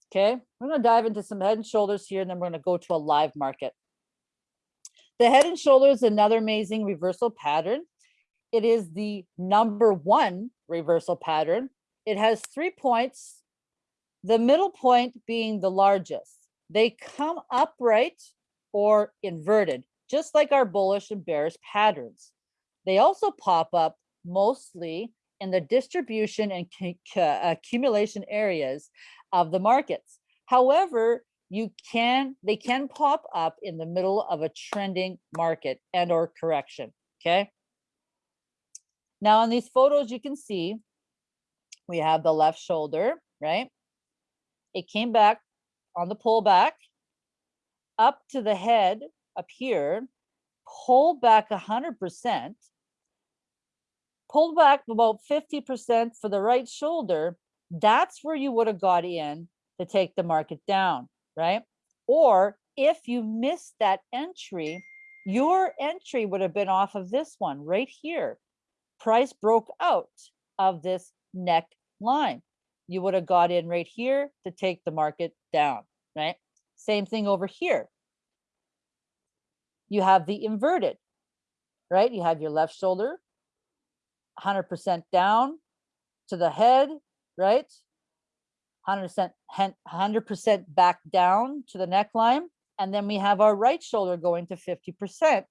okay? We're gonna dive into some head and shoulders here, and then we're gonna go to a live market. The head and shoulders, another amazing reversal pattern. It is the number one reversal pattern. It has three points, the middle point being the largest. They come upright or inverted, just like our bullish and bearish patterns. They also pop up mostly in the distribution and cu- cu- accumulation areas of the markets. However, you can they can pop up in the middle of a trending market and or correction, okay? Now in these photos you can see we have the left shoulder, right? It came back on the pullback up to the head up here, pulled back 100%, pulled back about 50% for the right shoulder, that's where you would have got in to take the market down, right? Or if you missed that entry, your entry would have been off of this one right here. Price broke out of this neck line. You would have got in right here to take the market down, right? Same thing over here. You have the inverted, right? You have your left shoulder 100% down to the head, right? 100% 100% back down to the neckline. And then we have our right shoulder going to 50%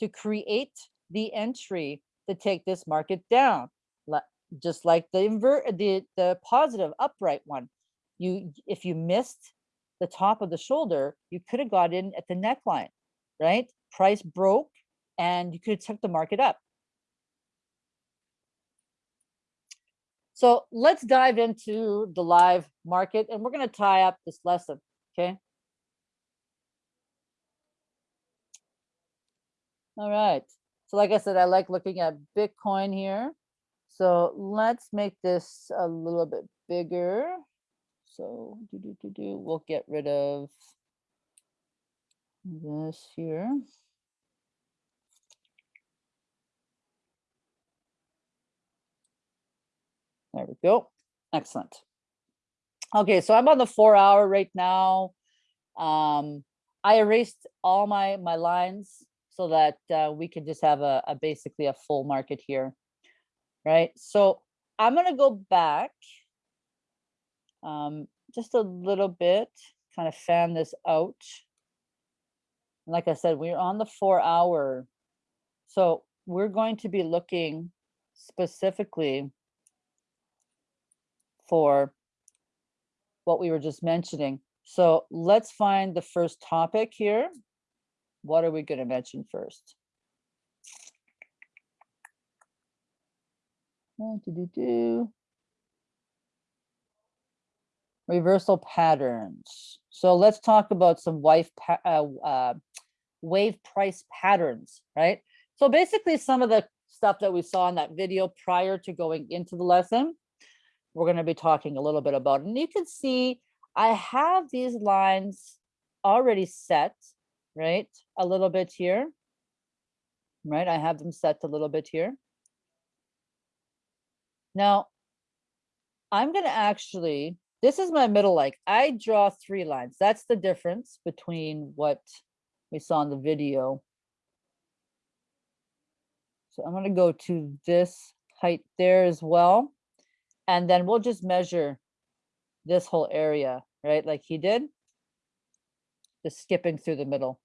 to create the entry to take this market down. Just like the invert, the, the positive upright one. You, if you missed the top of the shoulder, you could have got in at the neckline, right? Price broke and you could have took the market up. So let's dive into the live market and we're going to tie up this lesson. Okay. All right. So like I said, I like looking at Bitcoin here. So let's make this a little bit bigger. So do, do, do, do, we'll get rid of this here. There we go. Excellent. Okay, so I'm on the four hour right now. Um, I erased all my my lines so that uh, we can just have a, a basically a full market here, right? So I'm gonna go back um, just a little bit, kind of fan this out. Like I said, we're on the four hour. So we're going to be looking specifically for what we were just mentioning. So let's find the first topic here. What are we going to mention first? Uh, do-do-do. Reversal patterns. So let's talk about some pa- uh, uh, wave price patterns, right? So basically some of the stuff that we saw in that video prior to going into the lesson, we're going to be talking a little bit about. And you can see I have these lines already set, right? A little bit here, right? I have them set a little bit here. Now, I'm going to actually, this is my middle like, I draw three lines. That's the difference between what we saw in the video. So I'm going to go to this height there as well. And then we'll just measure this whole area, right? Like he did. Just skipping through the middle.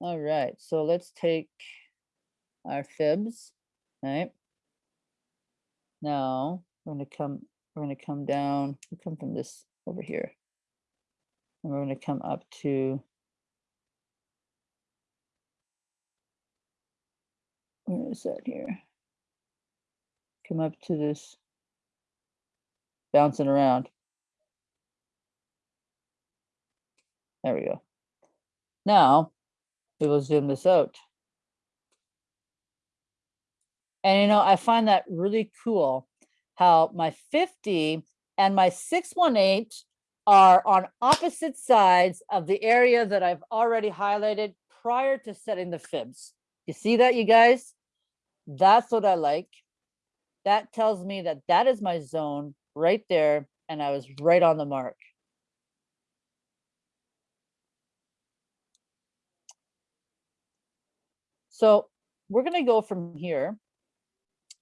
All right, so let's take our fibs, right? Now we're gonna come, we're gonna come down, we come from this over here. And we're gonna come up to where is that here? Come up to this bouncing around. There we go. Now we will zoom this out. And you know, I find that really cool how my 50 and my 618 are on opposite sides of the area that I've already highlighted prior to setting the fibs. You see that, you guys? That's what I like. That tells me that that is my zone right there, and I was right on the mark. So we're gonna go from here.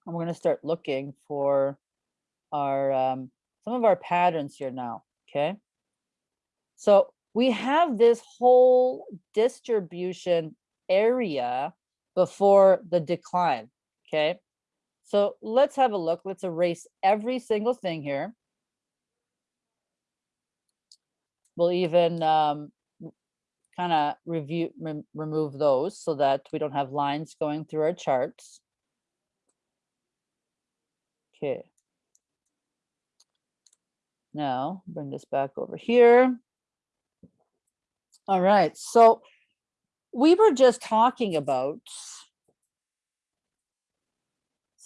And we're gonna start looking for our, um, some of our patterns here now, okay? So we have this whole distribution area before the decline, okay? So let's have a look. Let's erase every single thing here. We'll even um, kind of review, rem- remove those so that we don't have lines going through our charts. Okay. Now, bring this back over here. All right, so we were just talking about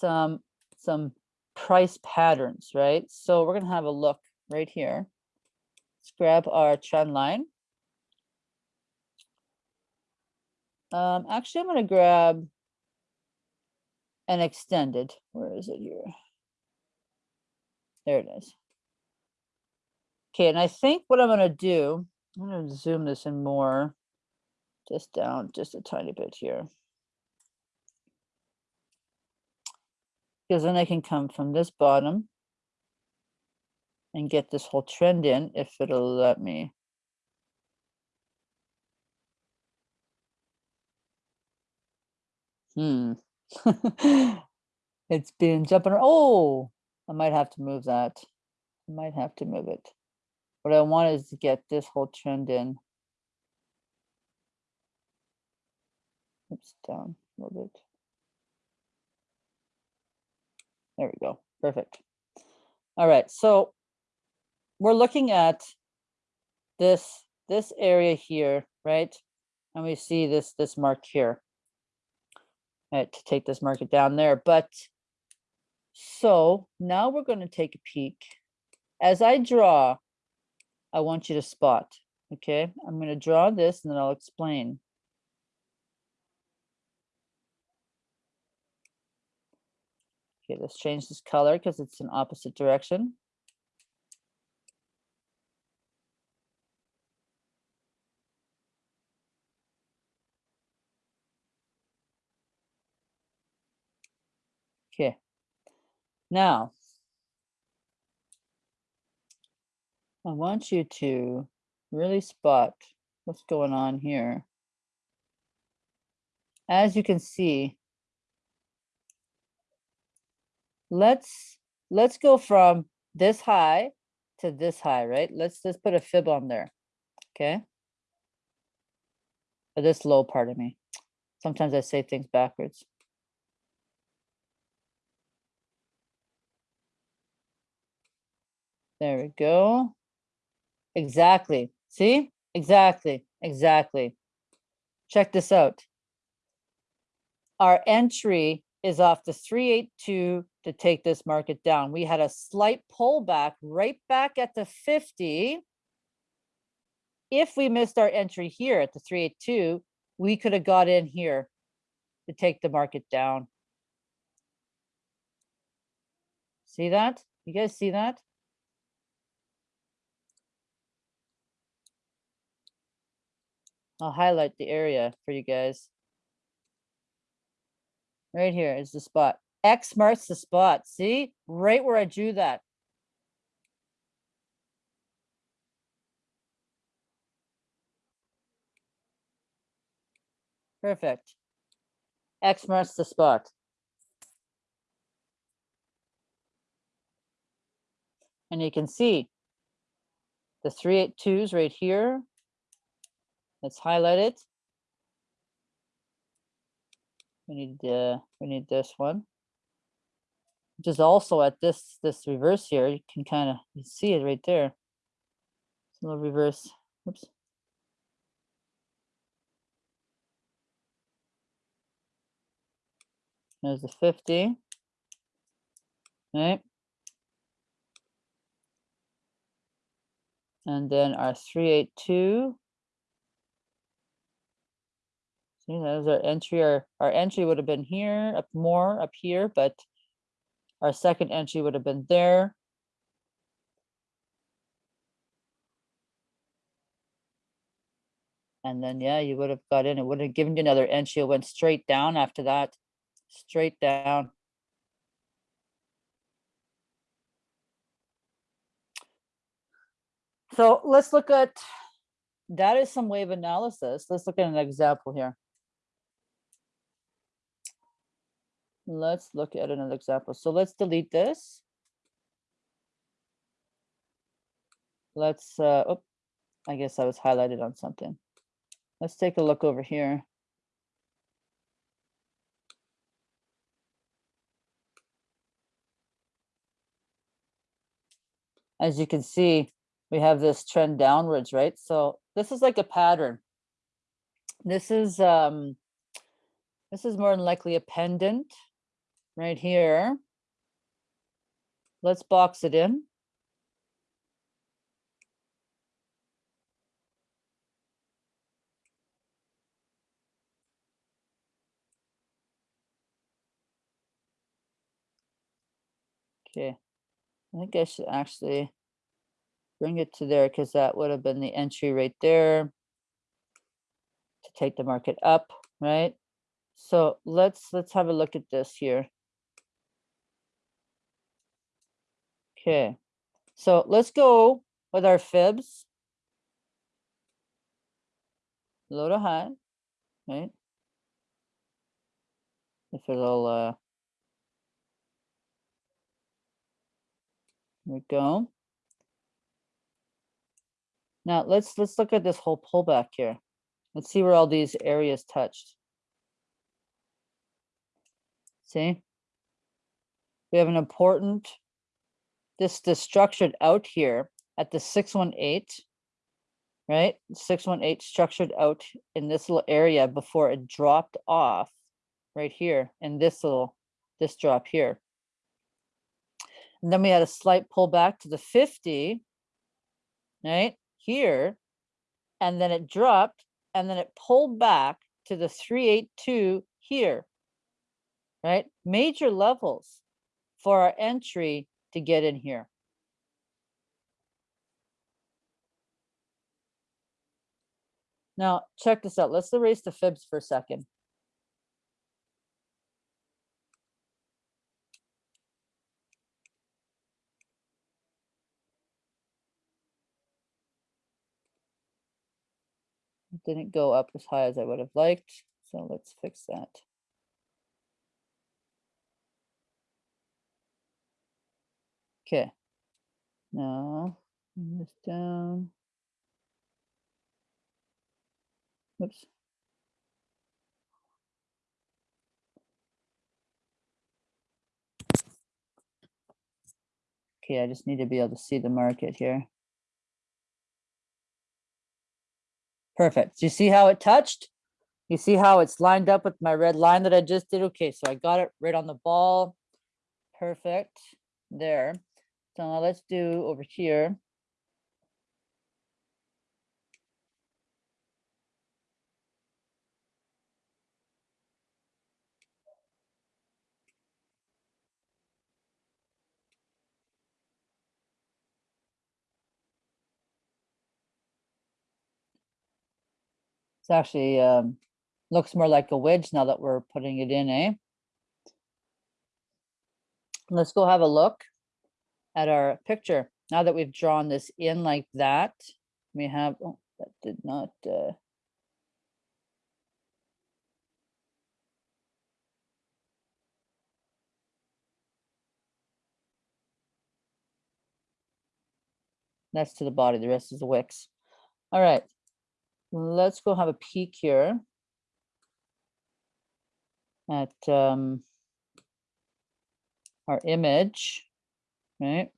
some some price patterns, right? So we're gonna have a look right here. Let's grab our trend line. Um, actually, I'm gonna grab an extended. Where is it here? There it is. Okay, and I think what I'm gonna do, I'm gonna zoom this in more, just down just a tiny bit here. Because then I can come from this bottom and get this whole trend in if it'll let me. Hmm. It's been jumping. Oh, I might have to move that. I might have to move it. What I want is to get this whole trend in. Oops, down a little bit. There we go. Perfect. All right, so we're looking at this this area here, right? And we see this this mark here. To take this market down there, but so now we're going to take a peek. As I draw, I want you to spot. Okay, I'm going to draw this and then I'll explain. Okay, let's change this color because it's in opposite direction. Okay. Now, I want you to really spot what's going on here. As you can see, let's let's go from this high to this high, right? Let's let's put a fib on there. Okay. Or this low part of me. Sometimes I say things backwards. There we go. Exactly. See? Exactly. Exactly. Check this out. Our entry is off the 382 to take this market down. We had a slight pullback right back at the 50. If we missed our entry here at the 382, we could have got in here to take the market down. See that? You guys see that? I'll highlight the area for you guys. Right here is the spot. X marks the spot. See, right where I drew that. Perfect. X marks the spot. And you can see the 382s right here. Let's highlight it. We need uh, we need this one, which is also at this this reverse here. You can kind of see it right there. It's a little reverse. Oops. There's the 50. Right. And then our 382. That was our entry. Our, our entry would have been here, up more up here, but Our second entry would have been there. And then, yeah, you would have got in, it would have given you another entry, it went straight down after that, straight down. So let's look at, that is some wave analysis. Let's look at an example here. Let's look at another example. So let's delete this. Let's, uh, oh, I guess I was highlighted on something. Let's take a look over here. As you can see, we have this trend downwards, right? So this is like a pattern. This is, um, this is more than likely a pennant right here. Let's box it in. Okay, I think I should actually bring it to there because that would have been the entry right there to take the market up, right? So let's let's have a look at this here. Okay, so let's go with our fibs. Low to high, right? If it'll uh There we go. Now let's let's look at this whole pullback here. Let's see where all these areas touched. See? We have an important this this structured out here at the 618, right? 618 structured out in this little area before it dropped off right here in this little this drop here. And then we had a slight pullback to the 50, right here. And then it dropped and then it pulled back to the 382 here, right? Major levels for our entry to get in here. Now, check this out. Let's erase the fibs for a second. It didn't go up as high as I would have liked, so let's fix that. Okay. Now, bring this down. Oops. Okay, I just need to be able to see the market here. Perfect. Do you see how it touched? You see how it's lined up with my red line that I just did? Okay, so I got it right on the ball. Perfect. There. So let's do over here. It's actually um, looks more like a wedge now that we're putting it in, eh? Let's go have a look at our picture. Now that we've drawn this in like that, we have, oh, that did not, uh, that's to the body, the rest is the wicks. All right, let's go have a peek here at um, our image, right?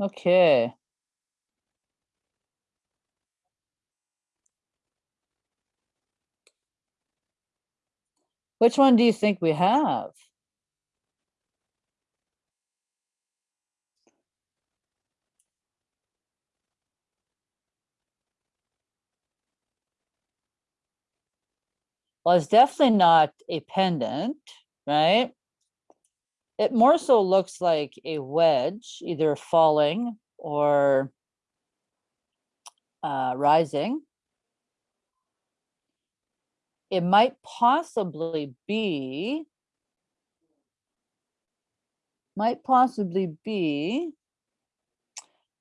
Okay. Which one do you think we have? Well, it's definitely not a pennant, right? It more so looks like a wedge, either falling or uh, rising. It might possibly be, might possibly be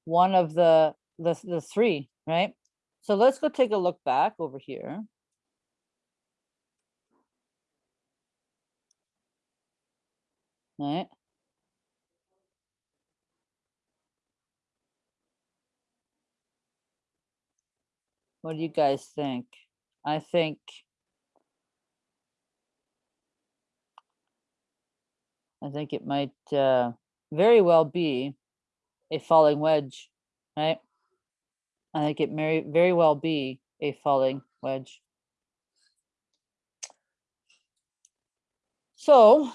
one of the, the, the three, right? So let's go take a look back over here. What do you guys think? I think I think it might uh, very well be a falling wedge, right? I think it may very well be a falling wedge. So,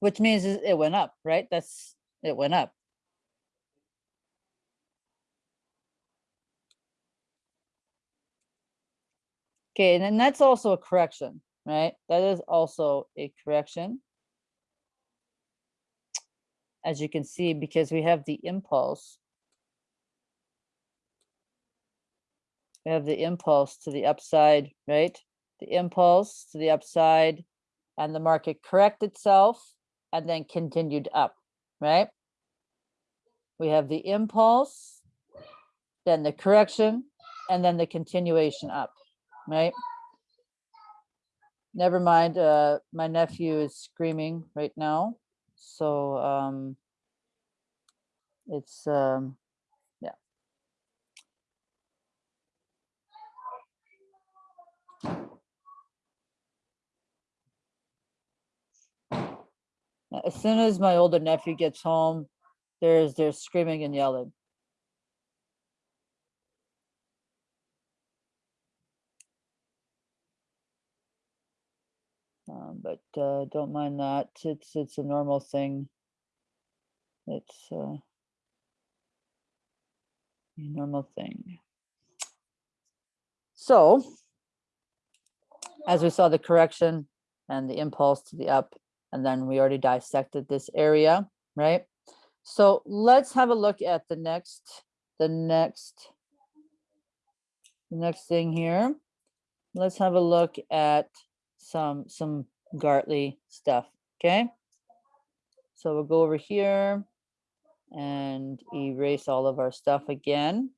which means it went up, right? That's, it went up. Okay, and then that's also a correction, right? That is also a correction. As you can see, because we have the impulse. We have the impulse to the upside, right? The impulse to the upside and the market correct itself and then continued up, right? We have the impulse, then the correction, and then the continuation up, right? Never mind, uh, my nephew is screaming right now, so, um, it's, um, yeah. As soon as my older nephew gets home, there's, there's screaming and yelling. Um, but, uh, don't mind that. It's, it's a normal thing. It's, uh, a normal thing. So, as we saw the correction and the impulse to the up, and then we already dissected this area, right? So let's have a look at the next, the next, the next thing here. Let's have a look at some, some Gartley stuff, okay? So we'll go over here and erase all of our stuff again.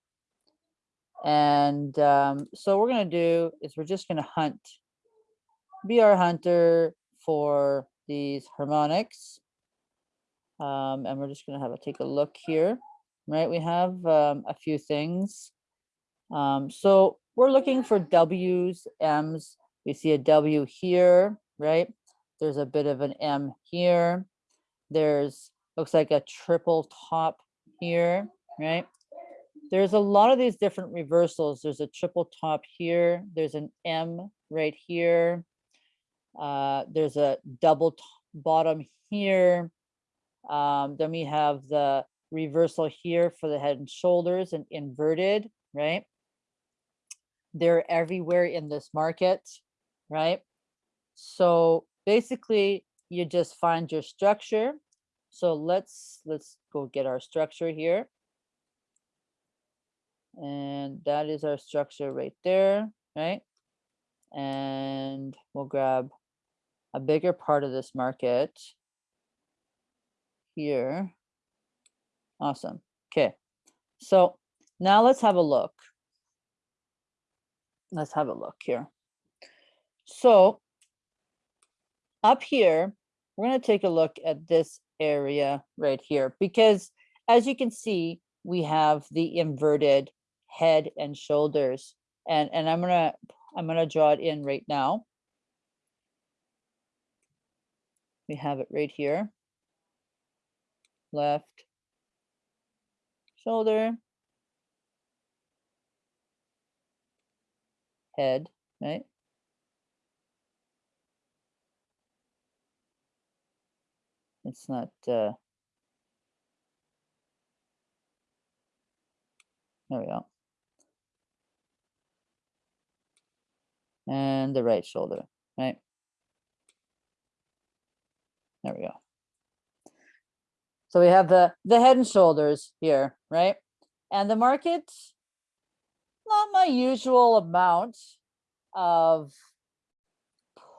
And um, so we're gonna do is we're just gonna hunt, be our hunter for these harmonics. Um, and we're just gonna have a take a look here, right? We have um, a few things. Um, so we're looking for W's, M's. We see a W here, right? There's a bit of an M here. There's, looks like a triple top here, right? There's a lot of these different reversals. There's a triple top here. There's an M right here. Uh, there's a double bottom here. Um, then we have the reversal here for the head and shoulders and inverted, right? They're everywhere in this market, right? So basically you just find your structure. So let's, let's go get our structure here. And that is our structure right there, right? And we'll grab a bigger part of this market here. Awesome. Okay. So now let's have a look. Let's have a look here. So up here, we're going to take a look at this area right here because as you can see, we have the inverted head and shoulders and and I'm gonna I'm gonna draw it in right now. We have it right here. Left shoulder, head, right? It's not uh there we go. and the right shoulder, right? There we go. So we have the, the head and shoulders here, right? And the market, not my usual amount of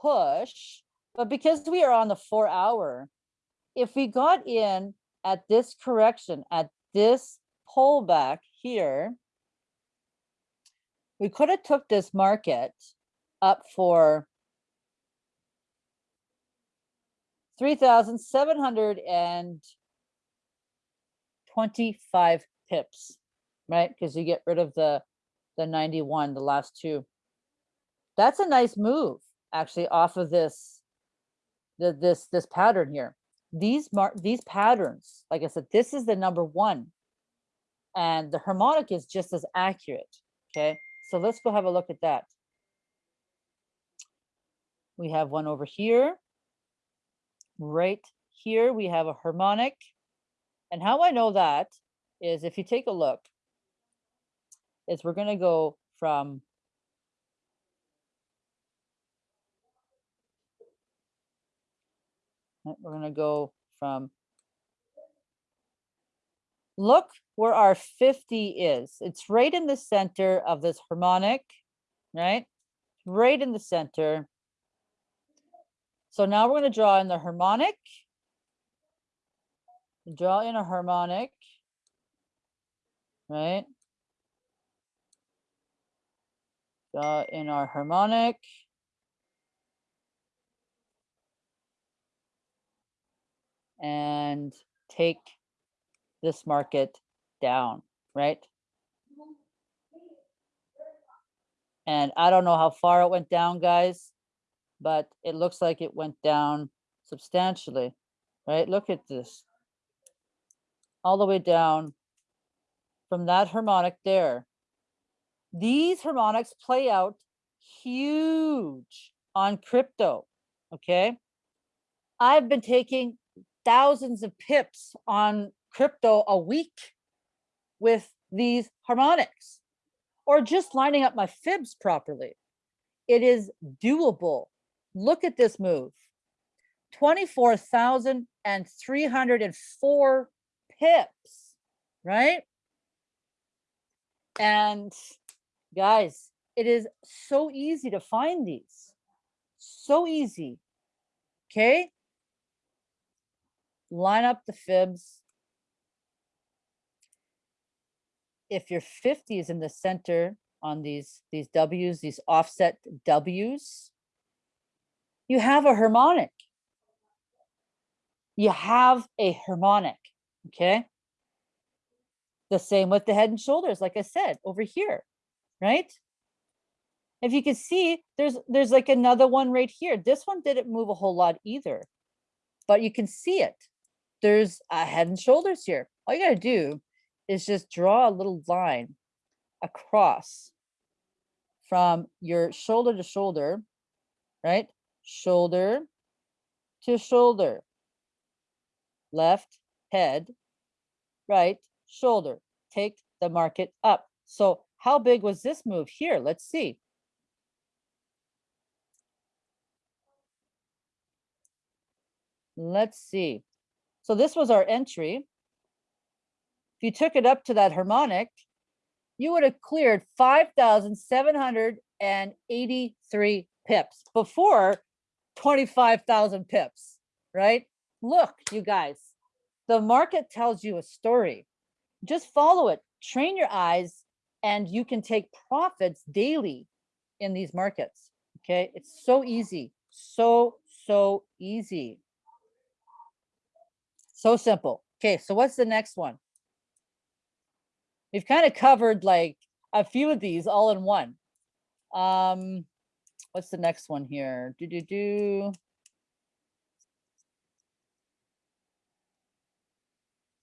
push, but because we are on the four hour, if we got in at this correction, at this pullback here, we could have took this market up for three thousand seven hundred and twenty-five pips, right? Because you get rid of the, the ninety-one, the last two. That's a nice move, actually, off of this, the, this, this pattern here. These mar, these patterns, like I said, this is the number one. And the harmonic is just as accurate, okay? So let's go have a look at that. We have one over here. Right here, we have a harmonic. And how I know that is if you take a look, is we're gonna go from We're gonna go from look where our 50 is. It's right in the center of this harmonic, right? Right in the center. So now we're going to draw in the harmonic. Draw in a harmonic, right? Draw in our harmonic. And take this market down, right? And I don't know how far it went down, guys, but it looks like it went down substantially, right? Look at this. All the way down from that harmonic there. These harmonics play out huge on crypto, okay? I've been taking thousands of pips on crypto a week with these harmonics or just lining up my fibs properly. It is doable. Look at this move. 24,304 pips, right? And guys, it is so easy to find these. So easy. Okay? Line up the fibs. if your 50 is in the center on these, these W's, these offset W's, you have a harmonic. You have a harmonic, okay? The same with the head and shoulders, like I said, over here, right? If you can see, there's there's like another one right here. This one didn't move a whole lot either, but you can see it. There's a head and shoulders here. All you gotta do is just draw a little line across from your shoulder to shoulder, right? Shoulder to shoulder, left head, right shoulder. Take the market up. So how big was this move here? Let's see. Let's see. So this was our entry. If you took it up to that harmonic, you would have cleared 5,783 pips before 25,000 pips, right? Look, you guys, the market tells you a story. Just follow it, train your eyes, and you can take profits daily in these markets. Okay, it's so easy, so, so easy. So simple. Okay, so what's the next one? We've kind of covered like a few of these all in one. Um, what's the next one here? Do do do.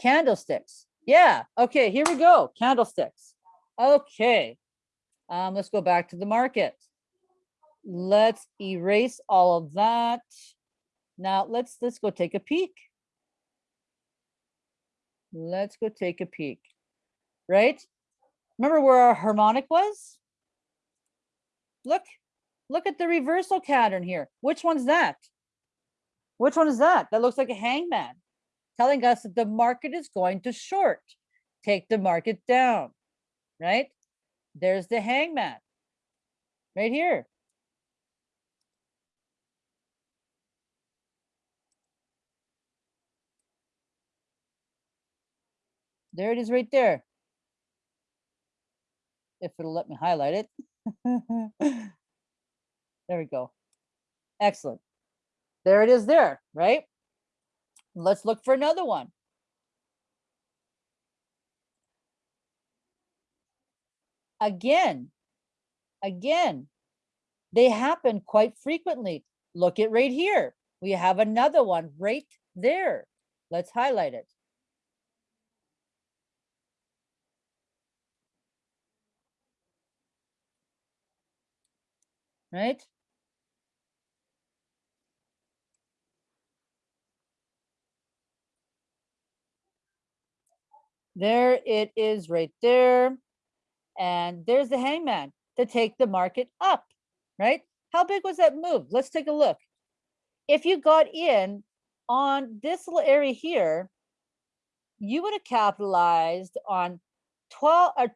Candlesticks. Yeah. Okay. Here we go. Candlesticks. Okay. Um, let's go back to the market. Let's erase all of that. Now let's let's go take a peek. Let's go take a peek. Right? Remember where our harmonic was? Look, Look at the reversal pattern here. Which one's that? Which one is that? That looks like a hangman telling us that the market is going to short. Take the market down, right? There's the hangman right here. There it is right there. If it'll let me highlight it. There we go. Excellent. There it is there, right? Let's look for another one. Again, again, they happen quite frequently. Look at right here. We have another one right there. Let's highlight it. Right? There it is right there. And there's the hangman to take the market up, right? How big was that move? Let's take a look. If you got in on this little area here, you would have capitalized on 12 uh, or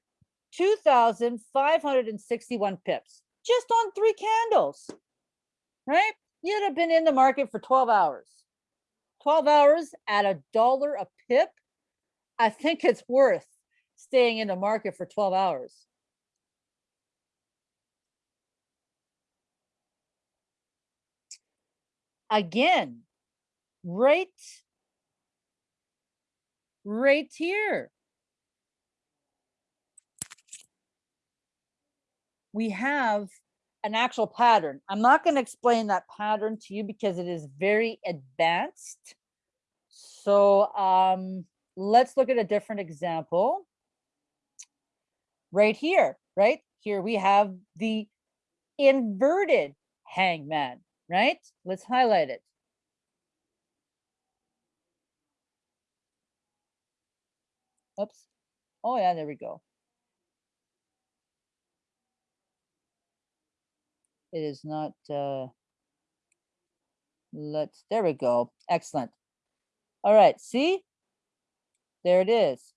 2,561 pips just on three candles, right? You'd have been in the market for 12 hours. 12 hours at a dollar a pip. I think it's worth staying in the market for 12 hours. Again, right, right here. We have an actual pattern. I'm not going to explain that pattern to you because it is very advanced. So um, let's look at a different example. Right here, right? Here we have the inverted hangman, right? Let's highlight it. Oops. Oh yeah, there we go. It is not, uh, let's, there we go. Excellent. All right, see? There it is.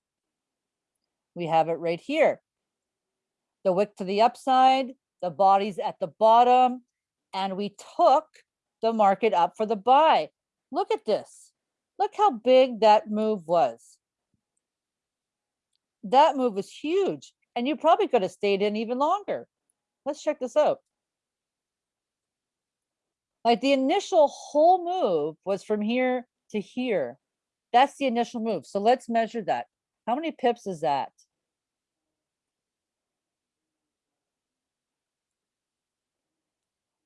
We have it right here. The wick to the upside, the body's at the bottom, and we took the market up for the buy. Look at this. Look how big that move was. That move was huge, and you probably could have stayed in even longer. Let's check this out. Like the initial whole move was from here to here. That's the initial move. So let's measure that. How many pips is that?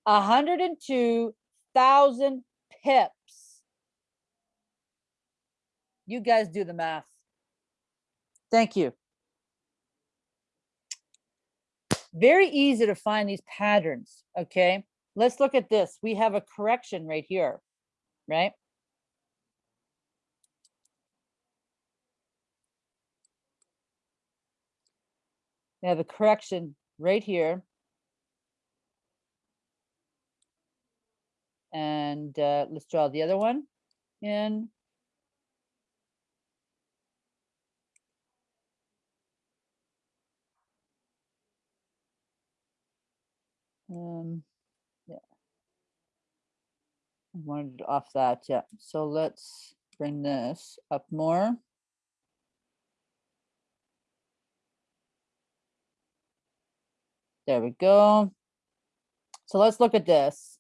A hundred and two thousand pips. You guys do the math. Thank you. Very easy to find these patterns, okay? Let's look at this. We have a correction right here, right? We have a correction right here. And uh, let's draw the other one in. Um, yeah. I wanted off that, yeah. So let's bring this up more. There we go. So let's look at this.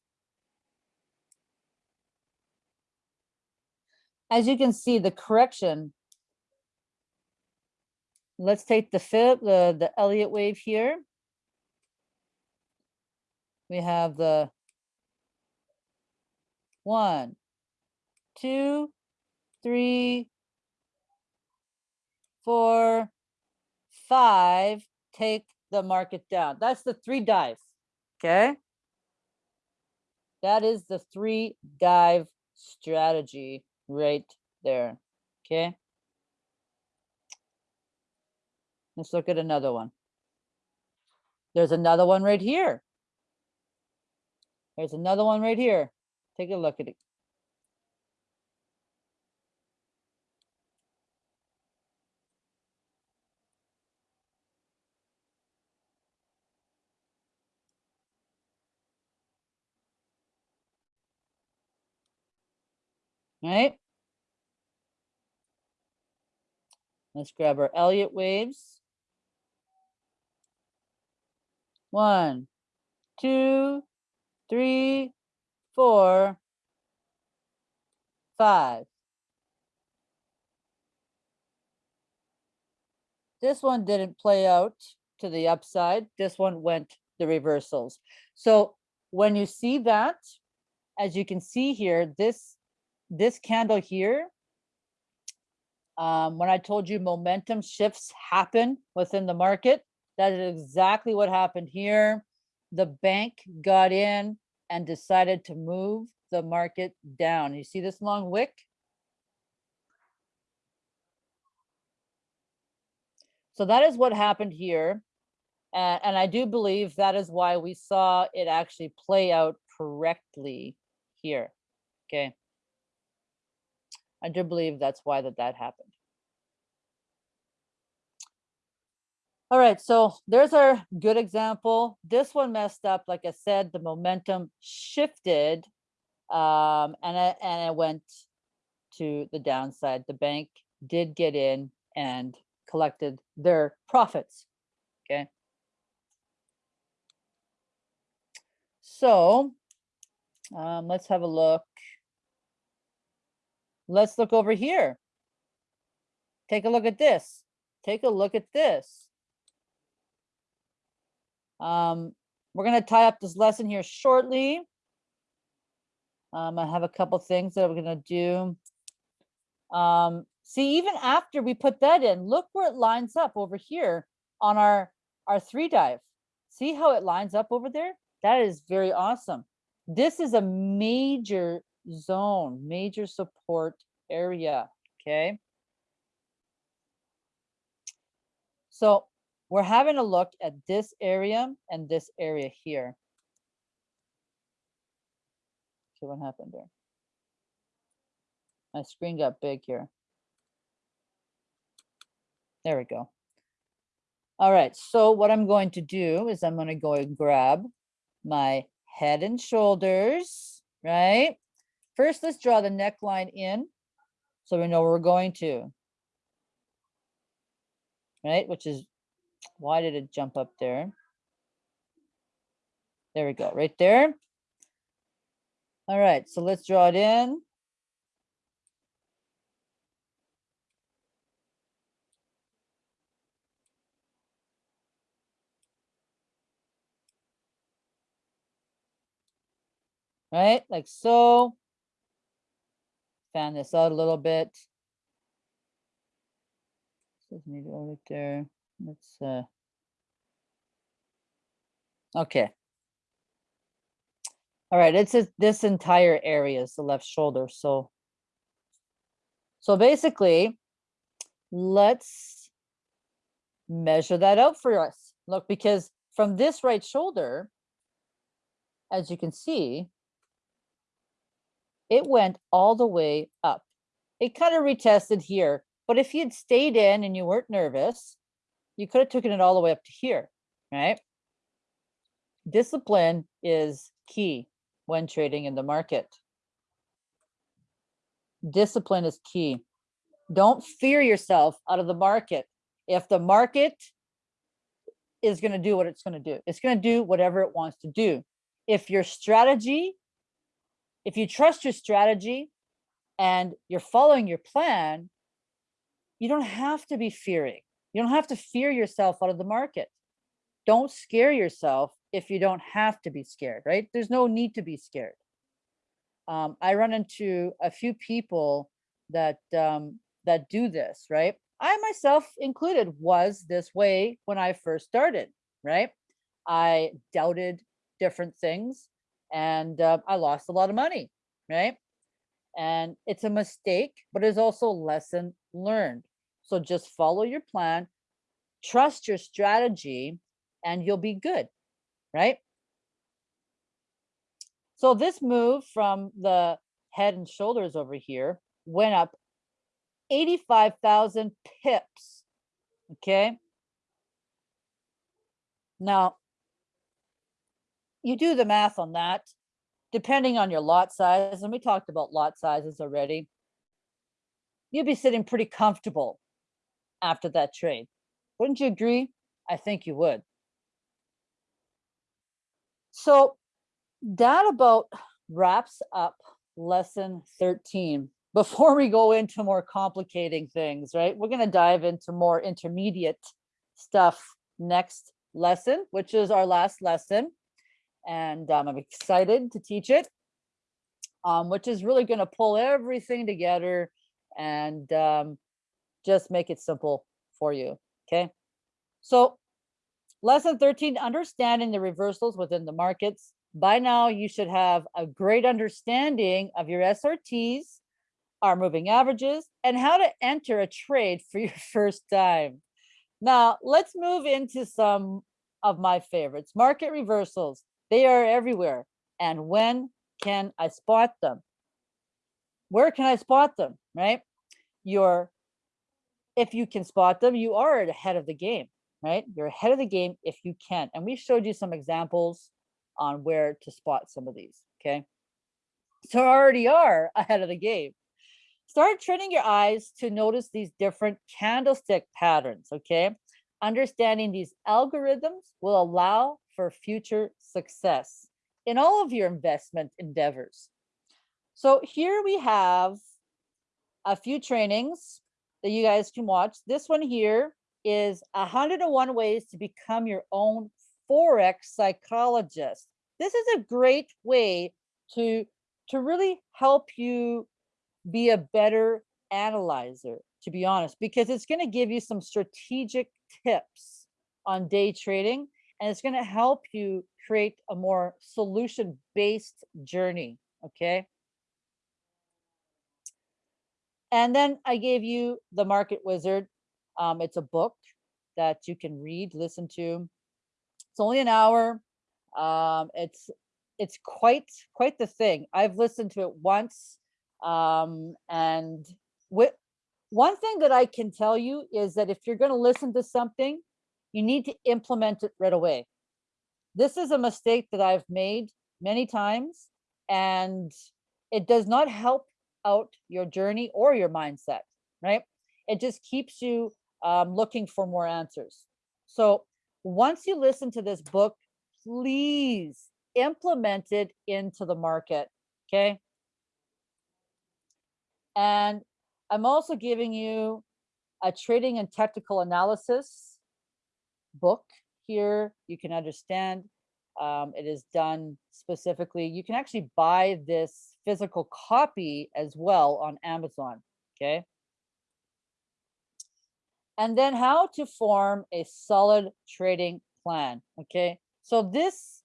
As you can see, the correction. Let's take the fib, the, the Elliott wave here. We have the one, two, three, four, five, take the market down. That's the three drive, okay? That is the three drive strategy right there, okay? Let's look at another one. There's another one right here. There's another one right here. Take a look at it. Right? Let's grab our Elliott waves. One, two, three, four, five. This one didn't play out to the upside. This one went the reversals. So when you see that, as you can see here, this, this candle here, um, when I told you momentum shifts happen within the market, that is exactly what happened here. The bank got in and decided to move the market down. You see this long wick? So that is what happened here. And, and I do believe that is why we saw it actually play out correctly here. Okay. I do believe that's why that that happened. All right, so there's our good example. This one messed up. Like I said, the momentum shifted um, and, it, and it went to the downside. The bank did get in and collected their profits. Okay. So um, let's have a look. Let's look over here. Take a look at this. Take a look at this. Um, we're going to tie up this lesson here shortly. Um, I have a couple things that we're going to do. Um, see, even after we put that in, look where it lines up over here on our, our three drive. See how it lines up over there? That is very awesome. This is a major zone, major support area, okay? So we're having a look at this area and this area here. See what happened there. My screen got big here. There we go. All right, so what I'm going to do is I'm going to go and grab my head and shoulders, right? First, let's draw the neckline in so we know where we're going to, right? Which is why did it jump up there? There we go, right there. All right, so let's draw it in. Right, like so. Fan this out a little bit. Just need go right there. Let's, uh, okay. All right, it's a- this entire area is the left shoulder, so. So basically, let's measure that out for us. Look, because from this right shoulder, as you can see, it went all the way up. It kind of retested here, but if you'd stayed in and you weren't nervous, you could have taken it all the way up to here, right? Discipline is key when trading in the market. Discipline is key. Don't fear yourself out of the market. If the market is going to do what it's going to do, it's going to do whatever it wants to do. If your strategy, if you trust your strategy and you're following your plan, you don't have to be fearing. You don't have to fear yourself out of the market. Don't scare yourself if you don't have to be scared, right? There's no need to be scared. Um, I run into a few people that um, that do this, right? I myself included was this way when I first started, right? I doubted different things and uh, I lost a lot of money, right? And it's a mistake, but it's also a lesson learned. So just follow your plan, trust your strategy, and you'll be good, right? So this move from the head and shoulders over here went up 85,000 pips. Okay. Now, you do the math on that, depending on your lot size, and we talked about lot sizes already. You'd be sitting pretty comfortable after that trade. Wouldn't you agree? I think you would. So that about wraps up lesson 13. Before we go into more complicating things, right? We're going to dive into more intermediate stuff next lesson, which is our last lesson. And um, I'm excited to teach it, um, which is really going to pull everything together and um, just make it simple for you. Okay. So lesson 13, understanding the reversals within the markets. By now, you should have a great understanding of your SRTs, our moving averages, and how to enter a trade for your first time. Now, let's move into some of my favorites. Market reversals, they are everywhere. And when can I spot them? Where can I spot them, right? You're, if you can spot them, you are ahead of the game, right? You're ahead of the game if you can. And we showed you some examples on where to spot some of these, okay? So already are ahead of the game. Start training your eyes to notice these different candlestick patterns, okay? Understanding these algorithms will allow for future success in all of your investment endeavors. So here we have a few trainings that you guys can watch. This one here is 101 ways to become your own Forex psychologist. This is a great way to, to really help you be a better analyzer, to be honest, because it's going to give you some strategic tips on day trading and it's going to help you create a more solution based journey. Okay. And then I gave you the Market Wizard. Um, it's a book that you can read, listen to. It's only an hour. Um, it's it's quite quite the thing. I've listened to it once, um, and with one thing that I can tell you is that if you're going to listen to something, you need to implement it right away. This is a mistake that I've made many times, and it does not help out your journey or your mindset, right? It just keeps you um, looking for more answers. So once you listen to this book, please implement it into the market, okay? And I'm also giving you a trading and technical analysis book here. You can understand um, it is done specifically. You can actually buy this physical copy as well on Amazon, okay? And then how to form a solid trading plan, okay? So this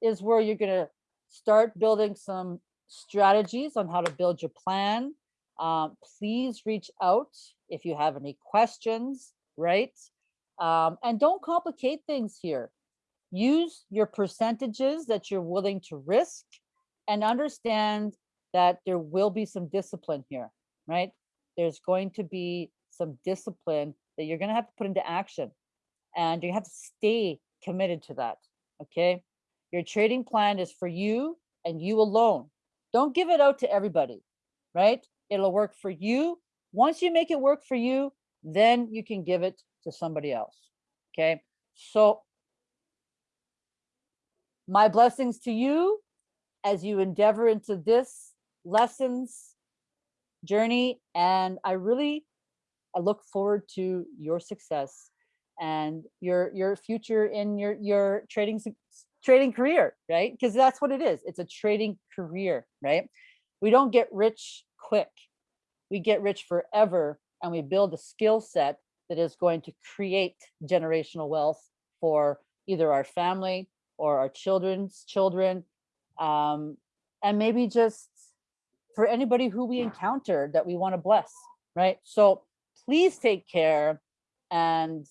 is where you're gonna start building some strategies on how to build your plan. Um, please reach out if you have any questions, right? Um, and don't complicate things here. Use your percentages that you're willing to risk and understand that there will be some discipline here, right? There's going to be some discipline that you're going to have to put into action and you have to stay committed to that. Okay. Your trading plan is for you and you alone. Don't give it out to everybody, right? It'll work for you. Once you make it work for you, then you can give it to somebody else. Okay. So my blessings to you as you endeavor into this lessons journey. And I really, I look forward to your success and your your future in your your trading trading career, right? Because that's what it is. It's a trading career, right? We don't get rich quick. We get rich forever and we build a skill set that is going to create generational wealth for either our family or our children's children, um, and maybe just for anybody who we encounter that we want to bless, right? So please take care and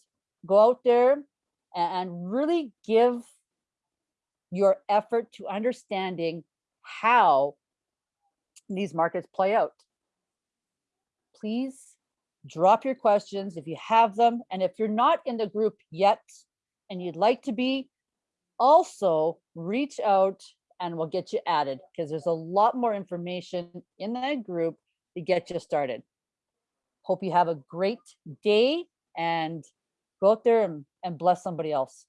go out there and really give your effort to understanding how these markets play out. Please drop your questions if you have them. And if you're not in the group yet and you'd like to be, also reach out and we'll get you added because there's a lot more information in that group to get you started. Hope you have a great day and go out there and, and bless somebody else.